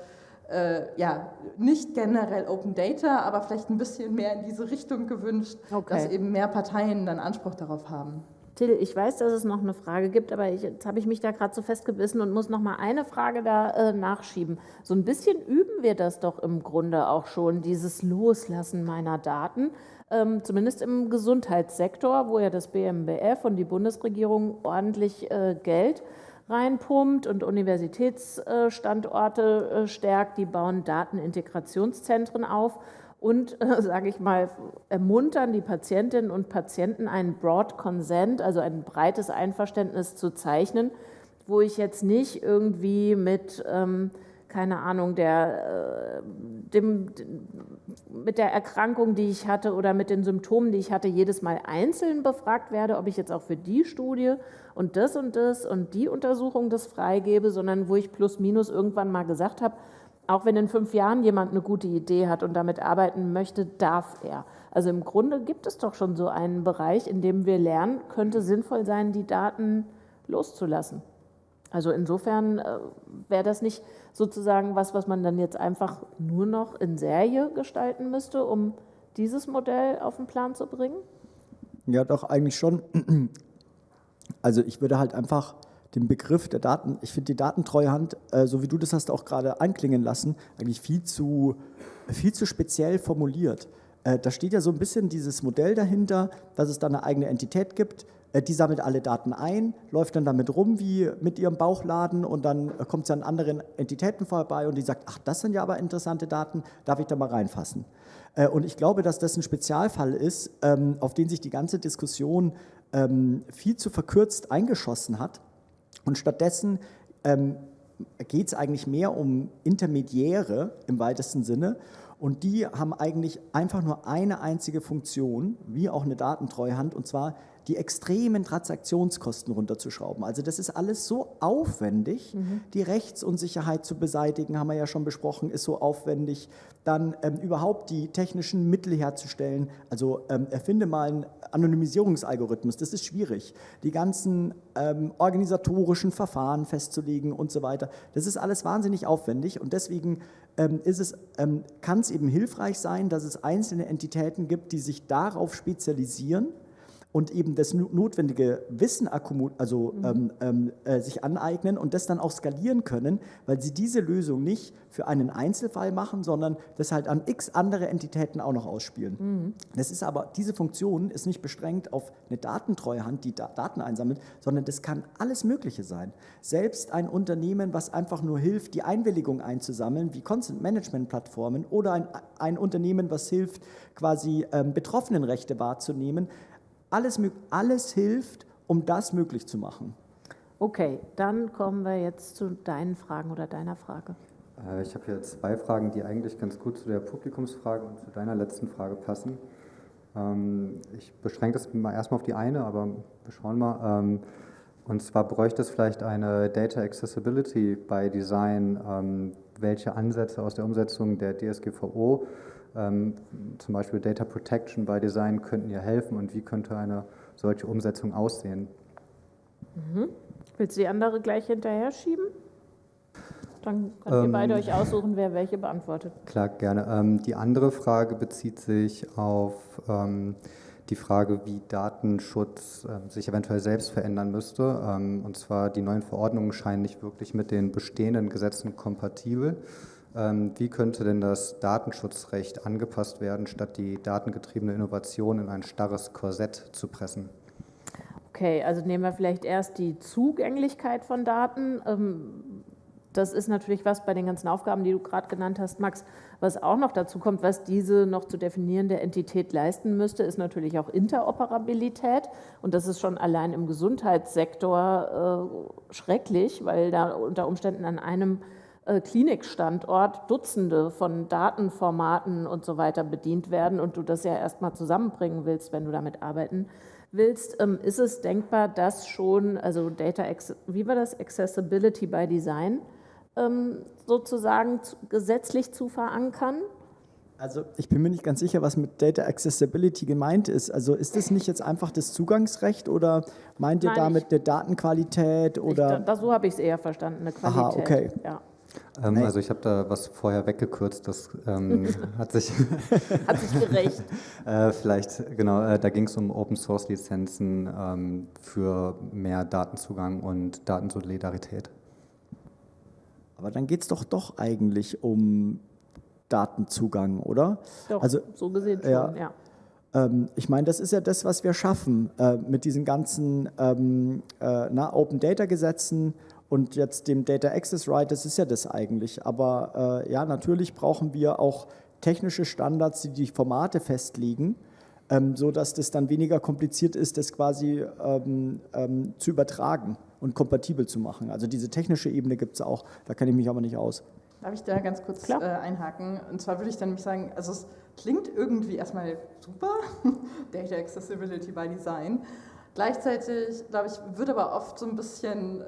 C: äh, ja, nicht generell Open Data, aber vielleicht ein bisschen mehr in diese Richtung gewünscht, okay. dass eben mehr Parteien dann Anspruch darauf haben.
B: Till, ich weiß, dass es noch eine Frage gibt, aber ich, jetzt habe ich mich da gerade so festgebissen und muss noch mal eine Frage da äh, nachschieben. So ein bisschen üben wir das doch im Grunde auch schon, dieses Loslassen meiner Daten, ähm, zumindest im Gesundheitssektor, wo ja das BMBF und die Bundesregierung ordentlich äh, Geld reinpumpt und Universitätsstandorte äh, stärkt. Die bauen Datenintegrationszentren auf und, äh, *laughs* sage ich mal, ermuntern die Patientinnen und Patienten, einen Broad Consent, also ein breites Einverständnis zu zeichnen, wo ich jetzt nicht irgendwie mit ähm, keine Ahnung, der, äh, dem, mit der Erkrankung, die ich hatte oder mit den Symptomen, die ich hatte, jedes Mal einzeln befragt werde, ob ich jetzt auch für die Studie und das und das und die Untersuchung das freigebe, sondern wo ich plus minus irgendwann mal gesagt habe, auch wenn in fünf Jahren jemand eine gute Idee hat und damit arbeiten möchte, darf er. Also im Grunde gibt es doch schon so einen Bereich, in dem wir lernen, könnte sinnvoll sein, die Daten loszulassen. Also insofern äh, wäre das nicht sozusagen was, was man dann jetzt einfach nur noch in Serie gestalten müsste, um dieses Modell auf den Plan zu bringen?
D: Ja, doch, eigentlich schon. *clears throat* Also ich würde halt einfach den Begriff der Daten, ich finde die Datentreuhand, äh, so wie du das hast auch gerade anklingen lassen, eigentlich viel zu, viel zu speziell formuliert. Äh, da steht ja so ein bisschen dieses Modell dahinter, dass es da eine eigene Entität gibt, die sammelt alle Daten ein, läuft dann damit rum wie mit ihrem Bauchladen und dann äh, kommt sie an anderen Entitäten vorbei und die sagt, ach, das sind ja aber interessante Daten, darf ich da mal reinfassen? Äh, und ich glaube, dass das ein Spezialfall ist, ähm, auf den sich die ganze Diskussion ähm, viel zu verkürzt eingeschossen hat. Und stattdessen ähm, geht es eigentlich mehr um Intermediäre im weitesten Sinne. Und die haben eigentlich einfach nur eine einzige Funktion, wie auch eine Datentreuhand, und zwar die extremen Transaktionskosten runterzuschrauben. Also das ist alles so aufwendig. Mhm. Die Rechtsunsicherheit zu beseitigen, haben wir ja schon besprochen, ist so aufwendig. Dann ähm, überhaupt die technischen Mittel herzustellen. Also ähm, erfinde mal einen Anonymisierungsalgorithmus, das ist schwierig. Die ganzen ähm, organisatorischen Verfahren festzulegen und so weiter, das ist alles wahnsinnig aufwendig und deswegen ähm, es, ähm, kann es eben hilfreich sein, dass es einzelne Entitäten gibt, die sich darauf spezialisieren und eben das notwendige Wissen also mhm. ähm, ähm, äh, sich aneignen und das dann auch skalieren können, weil sie diese Lösung nicht für einen Einzelfall machen, sondern das halt an x andere Entitäten auch noch ausspielen. Mhm. Das ist aber, diese Funktion ist nicht beschränkt auf eine Datentreuhand, die da Daten einsammelt, sondern das kann alles Mögliche sein. Selbst ein Unternehmen, was einfach nur hilft, die Einwilligung einzusammeln, wie Consent Management Plattformen oder ein, ein Unternehmen, was hilft, quasi ähm, Betroffenenrechte wahrzunehmen, alles, alles hilft, um das möglich zu machen.
B: Okay, dann kommen wir jetzt zu deinen Fragen oder deiner Frage.
G: Äh, ich habe hier zwei Fragen, die eigentlich ganz gut zu der Publikumsfrage und zu deiner letzten Frage passen. Ähm, ich beschränke das mal erstmal auf die eine, aber wir schauen mal. Ähm, und zwar bräuchte es vielleicht eine Data Accessibility by Design, ähm, welche Ansätze aus der Umsetzung der DSGVO zum Beispiel Data Protection by Design könnten ihr helfen und wie könnte eine solche Umsetzung aussehen?
B: Mhm. Willst du die andere gleich hinterher schieben? Dann könnt ihr ähm, beide euch aussuchen, wer welche beantwortet.
G: Klar, gerne. Ähm, die andere Frage bezieht sich auf ähm, die Frage, wie Datenschutz äh, sich eventuell selbst verändern müsste. Ähm, und zwar die neuen Verordnungen scheinen nicht wirklich mit den bestehenden Gesetzen kompatibel. Ähm, wie könnte denn das Datenschutzrecht angepasst werden, statt die datengetriebene Innovation in ein starres Korsett zu pressen?
B: Okay, also nehmen wir vielleicht erst die Zugänglichkeit von Daten. Ähm, das ist natürlich was bei den ganzen Aufgaben, die du gerade genannt hast, Max, was auch noch dazu kommt, was diese noch zu definierende Entität leisten müsste, ist natürlich auch Interoperabilität. Und das ist schon allein im Gesundheitssektor äh, schrecklich, weil da unter Umständen an einem Klinikstandort Dutzende von Datenformaten und so weiter bedient werden und du das ja erstmal zusammenbringen willst, wenn du damit arbeiten willst, ähm, ist es denkbar, dass schon, also Data, wie war das, Accessibility by Design ähm, sozusagen gesetzlich zu verankern?
D: Also ich bin mir nicht ganz sicher, was mit Data Accessibility gemeint ist. Also ist das nicht jetzt einfach das Zugangsrecht oder meint ihr Nein, damit eine Datenqualität oder?
B: Ich, da, so habe ich es eher verstanden, eine Qualität.
D: Aha, okay.
G: Ja. Ähm, also ich habe da was vorher weggekürzt, das ähm, *laughs* hat sich *laughs*
B: hat sich gerecht. *laughs*
G: äh, vielleicht genau, äh, da ging es um Open Source Lizenzen ähm, für mehr Datenzugang und Datensolidarität.
D: Aber dann geht es doch doch eigentlich um Datenzugang, oder?
B: Doch, also, so gesehen schon, ja. ja.
D: Ähm, ich meine, das ist ja das, was wir schaffen äh, mit diesen ganzen ähm, äh, na, Open Data Gesetzen und jetzt dem Data Access Right, das ist ja das eigentlich. Aber äh, ja, natürlich brauchen wir auch technische Standards, die die Formate festlegen, ähm, so dass das dann weniger kompliziert ist, das quasi ähm, ähm, zu übertragen und kompatibel zu machen. Also diese technische Ebene gibt es auch, da kenne ich mich aber nicht aus.
C: Darf ich da ganz kurz äh, einhaken? Und zwar würde ich dann nämlich sagen, also es klingt irgendwie erstmal super, *laughs* Data Accessibility by Design. Gleichzeitig, glaube ich, wird aber oft so ein bisschen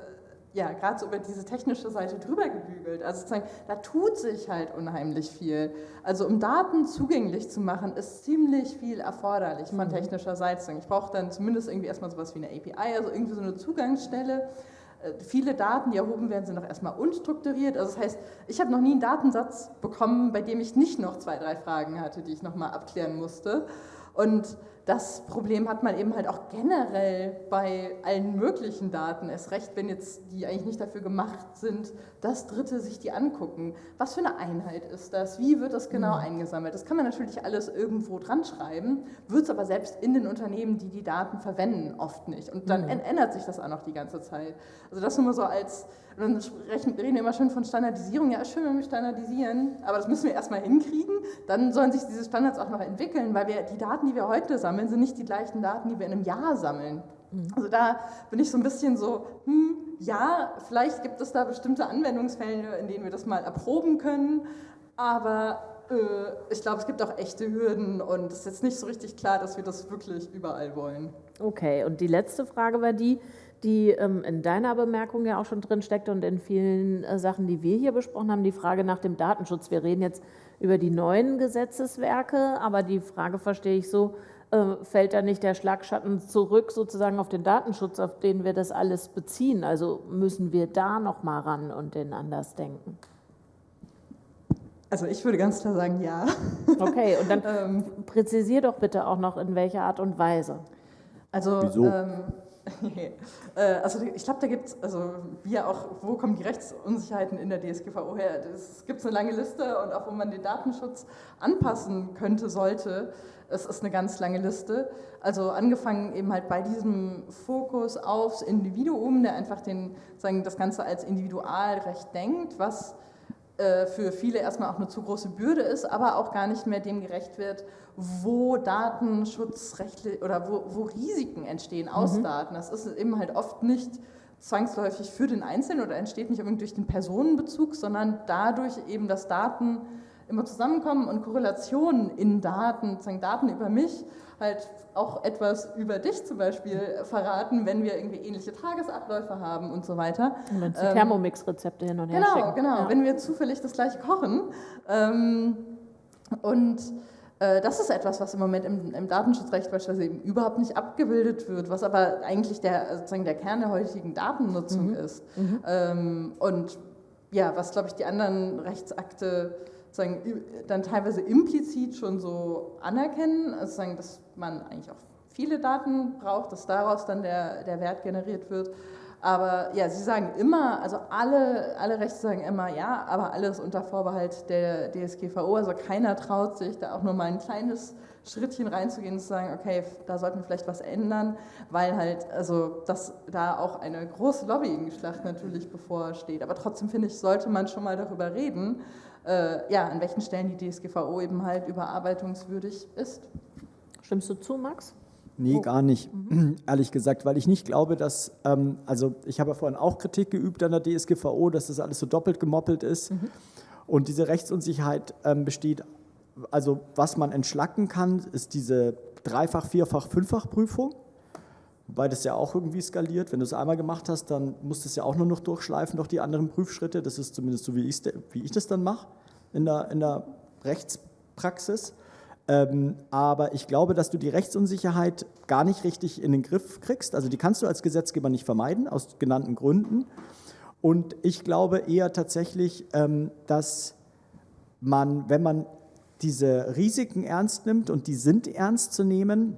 C: ja, gerade so über diese technische Seite drüber gebügelt. Also sozusagen, da tut sich halt unheimlich viel. Also um Daten zugänglich zu machen, ist ziemlich viel erforderlich von mhm. technischer Seite. Ich brauche dann zumindest irgendwie erstmal sowas wie eine API, also irgendwie so eine Zugangsstelle. Äh, viele Daten, die erhoben werden, sind auch erstmal unstrukturiert. Also das heißt, ich habe noch nie einen Datensatz bekommen, bei dem ich nicht noch zwei, drei Fragen hatte, die ich nochmal abklären musste. Und das Problem hat man eben halt auch generell bei allen möglichen Daten, erst recht, wenn jetzt die eigentlich nicht dafür gemacht sind, dass Dritte sich die angucken. Was für eine Einheit ist das? Wie wird das genau mhm. eingesammelt? Das kann man natürlich alles irgendwo dran schreiben, wird es aber selbst in den Unternehmen, die die Daten verwenden, oft nicht. Und dann mhm. ändert sich das auch noch die ganze Zeit. Also das nur mal so als und dann reden wir immer schön von Standardisierung. Ja, ist schön, wenn wir standardisieren, aber das müssen wir erstmal hinkriegen. Dann sollen sich diese Standards auch noch entwickeln, weil wir, die Daten, die wir heute sammeln, sind nicht die gleichen Daten, die wir in einem Jahr sammeln. Mhm. Also da bin ich so ein bisschen so, hm, ja, vielleicht gibt es da bestimmte Anwendungsfälle, in denen wir das mal erproben können, aber äh, ich glaube, es gibt auch echte Hürden und es ist jetzt nicht so richtig klar, dass wir das wirklich überall wollen.
B: Okay, und die letzte Frage war die, die ähm, in deiner Bemerkung ja auch schon drin steckt und in vielen äh, Sachen, die wir hier besprochen haben, die Frage nach dem Datenschutz. Wir reden jetzt über die neuen Gesetzeswerke, aber die Frage verstehe ich so, äh, fällt da nicht der Schlagschatten zurück sozusagen auf den Datenschutz, auf den wir das alles beziehen? Also müssen wir da noch mal ran und den anders denken?
C: Also ich würde ganz klar sagen, ja.
B: Okay, und dann *laughs* ähm, präzisier doch bitte auch noch, in welcher Art und Weise.
C: Also Wieso? Ähm, Äh, *laughs* also ich glaube, da gibt es, also wir auch, wo kommen die Rechtsunsicherheiten in der DSGVO her? Es gibt eine lange Liste und auch wo man den Datenschutz anpassen könnte, sollte. Es ist eine ganz lange Liste. Also angefangen eben halt bei diesem Fokus aufs Individuum, der einfach den, sagen, das Ganze als Individualrecht denkt, was äh, für viele erstmal auch eine zu große Bürde ist, aber auch gar nicht mehr dem gerecht wird, wo Datenschutzrechtlich oder wo, wo Risiken entstehen aus mhm. Daten. Das ist eben halt oft nicht zwangsläufig für den Einzelnen oder entsteht nicht unbedingt durch den Personenbezug, sondern dadurch eben, dass Daten immer zusammenkommen und Korrelationen in Daten, sozusagen Daten über mich, halt auch etwas über dich zum Beispiel verraten, wenn wir irgendwie ähnliche Tagesabläufe haben und so weiter.
B: Und wenn ähm, Thermomix-Rezepte hin und her
C: Genau,
B: schicken.
C: genau, ja. wenn wir zufällig das gleiche kochen. Ähm, und äh, das ist etwas, was im Moment im, im, Datenschutzrecht beispielsweise eben überhaupt nicht abgebildet wird, was aber eigentlich der, sozusagen der Kern der heutigen Datennutzung mhm. ist. Mhm. Ähm, und ja, was, glaube ich, die anderen Rechtsakte dann teilweise implizit schon so anerkennen, also dass man eigentlich auch viele Daten braucht, dass daraus dann der, der Wert generiert wird. Aber ja, Sie sagen immer, also alle, alle Rechte sagen immer ja, aber alles unter Vorbehalt der DSGVO. Also keiner traut sich, da auch nur mal ein kleines Schrittchen reinzugehen und zu sagen, okay, da sollten wir vielleicht was ändern, weil halt, also dass da auch eine große Lobbying-Schlacht natürlich bevorsteht. Aber trotzdem finde ich, sollte man schon mal darüber reden, äh, ja, an welchen Stellen die DSGVO eben halt überarbeitungswürdig ist.
B: Stimmst du zu, Max?
D: Nee, oh. gar nicht, mhm. *clears throat* ehrlich gesagt, weil ich nicht glaube, dass, ähm, also ich habe ja vorhin auch Kritik geübt an der DSGVO, dass das alles so doppelt gemoppelt ist. Mhm. Und diese Rechtsunsicherheit ähm, besteht, also was man entschlacken kann, ist diese Dreifach-, Vierfach-, Fünffach-Prüfung, wobei das ja auch irgendwie skaliert. Wenn du es einmal gemacht hast, dann musst du es ja auch nur noch durchschleifen durch die anderen Prüfschritte. Das ist zumindest so, wie, wie ich das dann mache in der, in der Rechtspraxis. Ähm, aber ich glaube, dass du die Rechtsunsicherheit gar nicht richtig in den Griff kriegst. Also die kannst du als Gesetzgeber nicht vermeiden, aus genannten Gründen. Und ich glaube eher tatsächlich, ähm, dass man, wenn man diese Risiken ernst nimmt, und die sind ernst zu nehmen,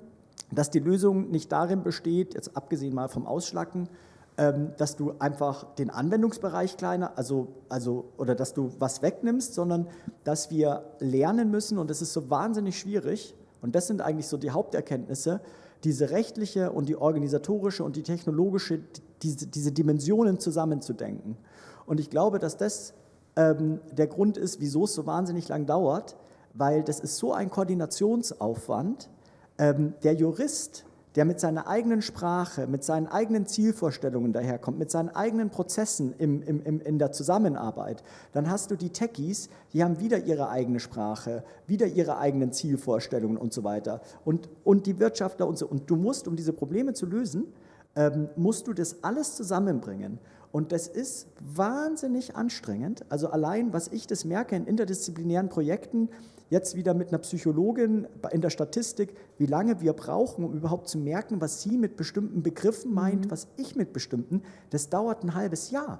D: dass die Lösung nicht darin besteht, jetzt abgesehen mal vom Ausschlacken, dass du einfach den Anwendungsbereich kleiner, also, also, oder dass du was wegnimmst, sondern dass wir lernen müssen, und das ist so wahnsinnig schwierig, und das sind eigentlich so die Haupterkenntnisse, diese rechtliche und die organisatorische und die technologische, diese, diese Dimensionen zusammenzudenken. Und ich glaube, dass das ähm, der Grund ist, wieso es so wahnsinnig lang dauert, weil das ist so ein Koordinationsaufwand. Ähm, der Jurist der mit seiner eigenen Sprache, mit seinen eigenen Zielvorstellungen daherkommt, mit seinen eigenen Prozessen im, im, im, in der Zusammenarbeit, dann hast du die Techies, die haben wieder ihre eigene Sprache, wieder ihre eigenen Zielvorstellungen und so weiter. Und, und die Wirtschaftler und so. Und du musst, um diese Probleme zu lösen, ähm, musst du das alles zusammenbringen. Und das ist wahnsinnig anstrengend. Also allein, was ich das merke in interdisziplinären Projekten, jetzt wieder mit einer Psychologin in der Statistik, wie lange wir brauchen, um überhaupt zu merken, was sie mit bestimmten Begriffen meint, mhm. was ich mit bestimmten, das dauert ein halbes Jahr.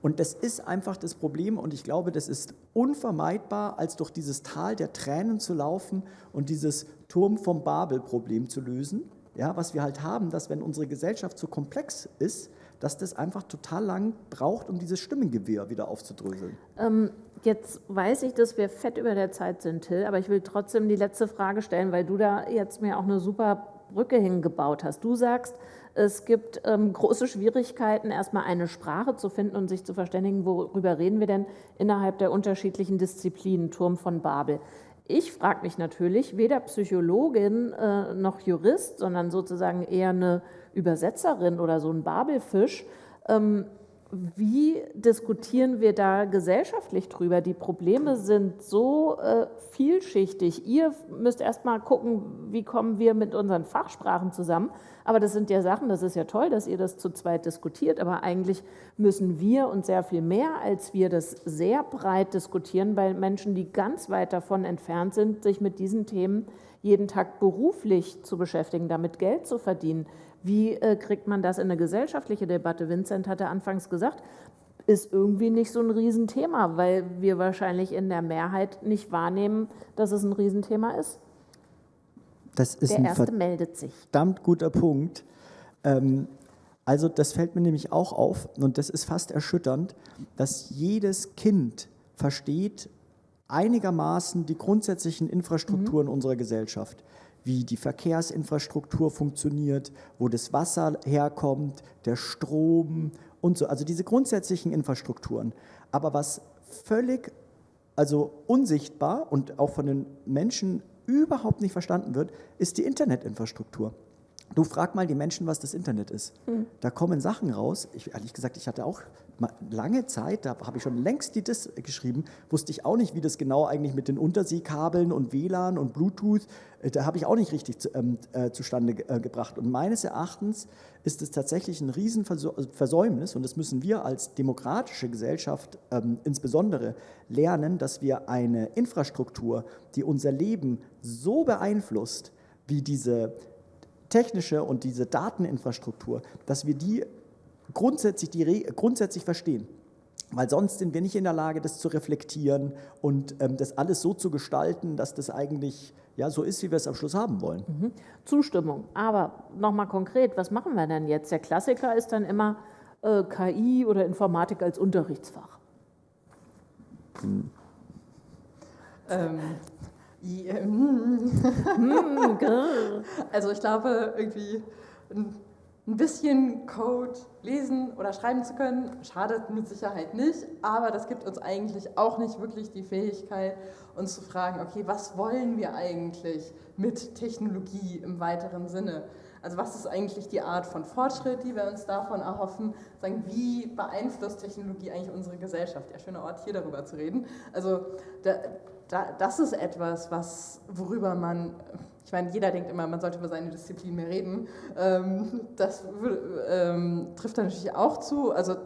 D: Und das ist einfach das Problem und ich glaube, das ist unvermeidbar, als durch dieses Tal der Tränen zu laufen und dieses Turm vom Babel-Problem zu lösen. Ja, was wir halt haben, dass wenn unsere Gesellschaft so komplex ist, dass das einfach total lang braucht, um dieses Stimmengewirr wieder aufzudröseln.
B: Ähm, jetzt weiß ich, dass wir fett über der Zeit sind, Till, aber ich will trotzdem die letzte Frage stellen, weil du da jetzt mir auch eine super Brücke hingebaut hast. Du sagst, es gibt ähm, große Schwierigkeiten, erstmal eine Sprache zu finden und sich zu verständigen, worüber reden wir denn innerhalb der unterschiedlichen Disziplinen, Turm von Babel. Ich frage mich natürlich, weder Psychologin äh, noch Jurist, sondern sozusagen eher eine Übersetzerin oder so ein Babelfisch, ähm, wie diskutieren wir da gesellschaftlich drüber? Die Probleme sind so äh, vielschichtig. Ihr müsst erst mal gucken, wie kommen wir mit unseren Fachsprachen zusammen. Aber das sind ja Sachen, das ist ja toll, dass ihr das zu zweit diskutiert. Aber eigentlich müssen wir und sehr viel mehr als wir das sehr breit diskutieren bei Menschen, die ganz weit davon entfernt sind, sich mit diesen Themen jeden Tag beruflich zu beschäftigen, damit Geld zu verdienen. Wie äh, kriegt man das in eine gesellschaftliche Debatte? Vincent hatte anfangs gesagt, ist irgendwie nicht so ein Riesenthema, weil wir wahrscheinlich in der Mehrheit nicht wahrnehmen, dass es ein Riesenthema ist.
D: Das ist der ein erste meldet sich. verdammt guter Punkt. Ähm, also das fällt mir nämlich auch auf und das ist fast erschütternd, dass jedes Kind versteht einigermaßen die grundsätzlichen Infrastrukturen mhm. unserer Gesellschaft wie die Verkehrsinfrastruktur funktioniert, wo das Wasser herkommt, der Strom und so. Also diese grundsätzlichen Infrastrukturen. Aber was völlig also unsichtbar und auch von den Menschen überhaupt nicht verstanden wird, ist die Internetinfrastruktur. Du frag mal die Menschen, was das Internet ist. Hm. Da kommen Sachen raus. Ich, ehrlich gesagt, ich hatte auch lange Zeit, da habe ich schon längst die DIS geschrieben, wusste ich auch nicht, wie das genau eigentlich mit den Unterseekabeln und WLAN und Bluetooth, äh, da habe ich auch nicht richtig zu, ähm, äh, zustande äh, gebracht. Und meines Erachtens ist es tatsächlich ein Riesenversäumnis und das müssen wir als demokratische Gesellschaft ähm, insbesondere lernen, dass wir eine Infrastruktur, die unser Leben so beeinflusst, wie diese technische und diese Dateninfrastruktur, dass wir die grundsätzlich, die grundsätzlich verstehen. weil sonst sind wir nicht in der Lage, das zu reflektieren und ähm, das alles so zu gestalten, dass das eigentlich ja, so ist, wie wir es am Schluss haben wollen. Mhm.
B: Zustimmung. Aber nochmal konkret, was machen wir denn jetzt? Der Klassiker ist dann immer äh, KI oder Informatik als Unterrichtsfach. Hm.
C: Ähm, hm, *laughs* also ich glaube, irgendwie ein bisschen Code lesen oder schreiben zu können, schadet mit Sicherheit nicht, aber das gibt uns eigentlich auch nicht wirklich die Fähigkeit, uns zu fragen, okay, was wollen wir eigentlich mit Technologie im weiteren Sinne? Also was ist eigentlich die Art von Fortschritt, die wir uns davon erhoffen? Sagen, wie beeinflusst Technologie eigentlich unsere Gesellschaft? Ja, schöner Ort, hier darüber zu reden. Also da, da, das ist etwas, was, worüber man ich meine, jeder denkt immer, man sollte über seine Disziplin mehr reden. Ähm, das ähm, trifft da natürlich auch zu. Also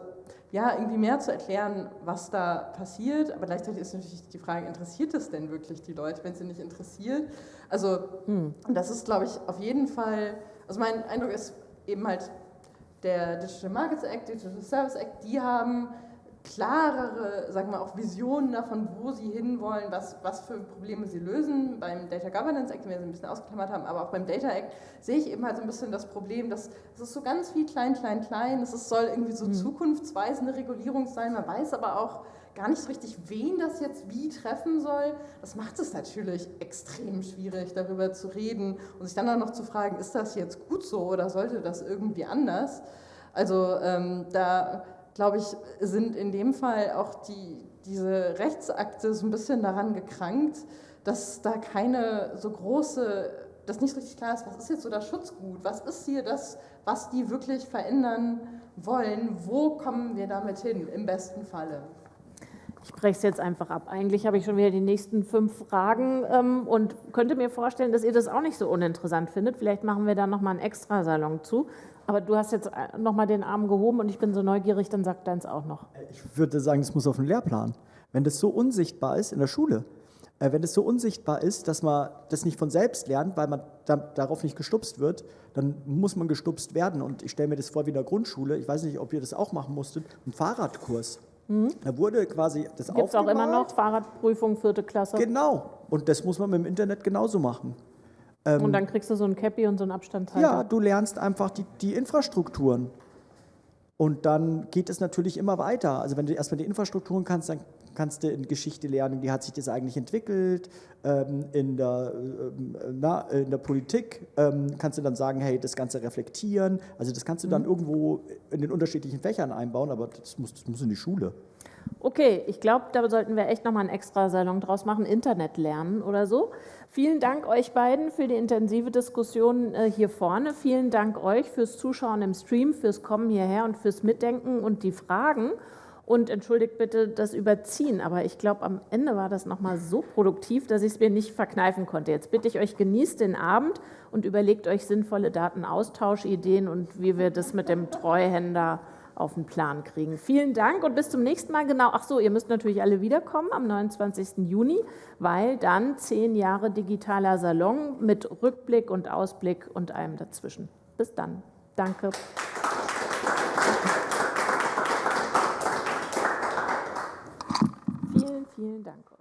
C: ja, irgendwie mehr zu erklären, was da passiert, aber gleichzeitig ist natürlich die Frage, interessiert es denn wirklich die Leute, wenn sie nicht interessiert? Also hm. das ist, glaube ich, auf jeden Fall, also mein Eindruck ist eben halt, der Digital Markets Act, Digital Service Act, die haben klarere, sagen wir auch Visionen davon, wo sie hinwollen, was, was für Probleme sie lösen. Beim Data Governance Act, den wir so ein bisschen ausgeklammert haben, aber auch beim Data Act sehe ich eben halt so ein bisschen das Problem, dass es ist so ganz viel klein, klein, klein. Es soll irgendwie so mhm. zukunftsweisende Regulierung sein. Man weiß aber auch gar nicht so richtig, wen das jetzt wie treffen soll. Das macht es natürlich extrem schwierig, darüber zu reden und sich dann auch noch zu fragen, ist das jetzt gut so oder sollte das irgendwie anders? Also ähm, da glaube ich, sind in dem Fall auch die, diese Rechtsakte so ein bisschen daran gekrankt, dass da keine so große, dass nicht richtig klar ist, was ist jetzt so das Schutzgut, was ist hier das, was die wirklich verändern wollen, wo kommen wir damit hin, im besten Falle.
B: Ich breche es jetzt einfach ab. Eigentlich habe ich schon wieder die nächsten fünf Fragen ähm, und könnte mir vorstellen, dass ihr das auch nicht so uninteressant findet. Vielleicht machen wir da nochmal einen Extrasalon zu. Aber du hast jetzt äh, nochmal den Arm gehoben und ich bin so neugierig, dann sagt deins auch noch.
D: Ich würde sagen, es muss auf den Lehrplan. Wenn das so unsichtbar ist in der Schule, äh, wenn es so unsichtbar ist, dass man das nicht von selbst lernt, weil man da, darauf nicht gestupst wird, dann muss man gestupst werden. Und ich stelle mir das vor wie in der Grundschule, ich weiß nicht, ob ihr das auch machen musstet, ein Fahrradkurs. Mhm. Da wurde quasi das
B: Gibt es auch immer noch Fahrradprüfung, vierte Klasse?
D: Genau. Und das muss man mit dem Internet genauso machen.
B: Ähm, und dann kriegst du so ein Cappy und so einen Abstandshalter.
D: Ja, du lernst einfach die, die Infrastrukturen. Und dann geht es natürlich immer weiter. Also wenn du erstmal die Infrastrukturen kannst, dann kannst du in Geschichte lernen, wie hat sich das eigentlich entwickelt, ähm, in, der, ähm, na, in der Politik ähm, kannst du dann sagen, hey, das Ganze reflektieren. Also das kannst du dann mhm. irgendwo in den unterschiedlichen Fächern einbauen, aber das muss, das muss in die Schule.
B: Okay, ich glaube, da sollten wir echt nochmal einen extra Salon draus machen, Internet lernen oder so. Vielen Dank euch beiden für die intensive Diskussion äh, hier vorne. Vielen Dank euch fürs Zuschauen im Stream, fürs Kommen hierher und fürs Mitdenken und die Fragen. Und entschuldigt bitte das Überziehen, aber ich glaube, am Ende war das nochmal so produktiv, dass ich es mir nicht verkneifen konnte. Jetzt bitte ich euch, genießt den Abend und überlegt euch sinnvolle Datenaustauschideen und wie wir das mit dem Treuhänder auf den Plan kriegen. Vielen Dank und bis zum nächsten Mal. Genau, ach so, ihr müsst natürlich alle wiederkommen am 29. Juni, weil dann zehn Jahre digitaler Salon mit Rückblick und Ausblick und allem dazwischen. Bis dann. Danke. Vielen, vielen Dank.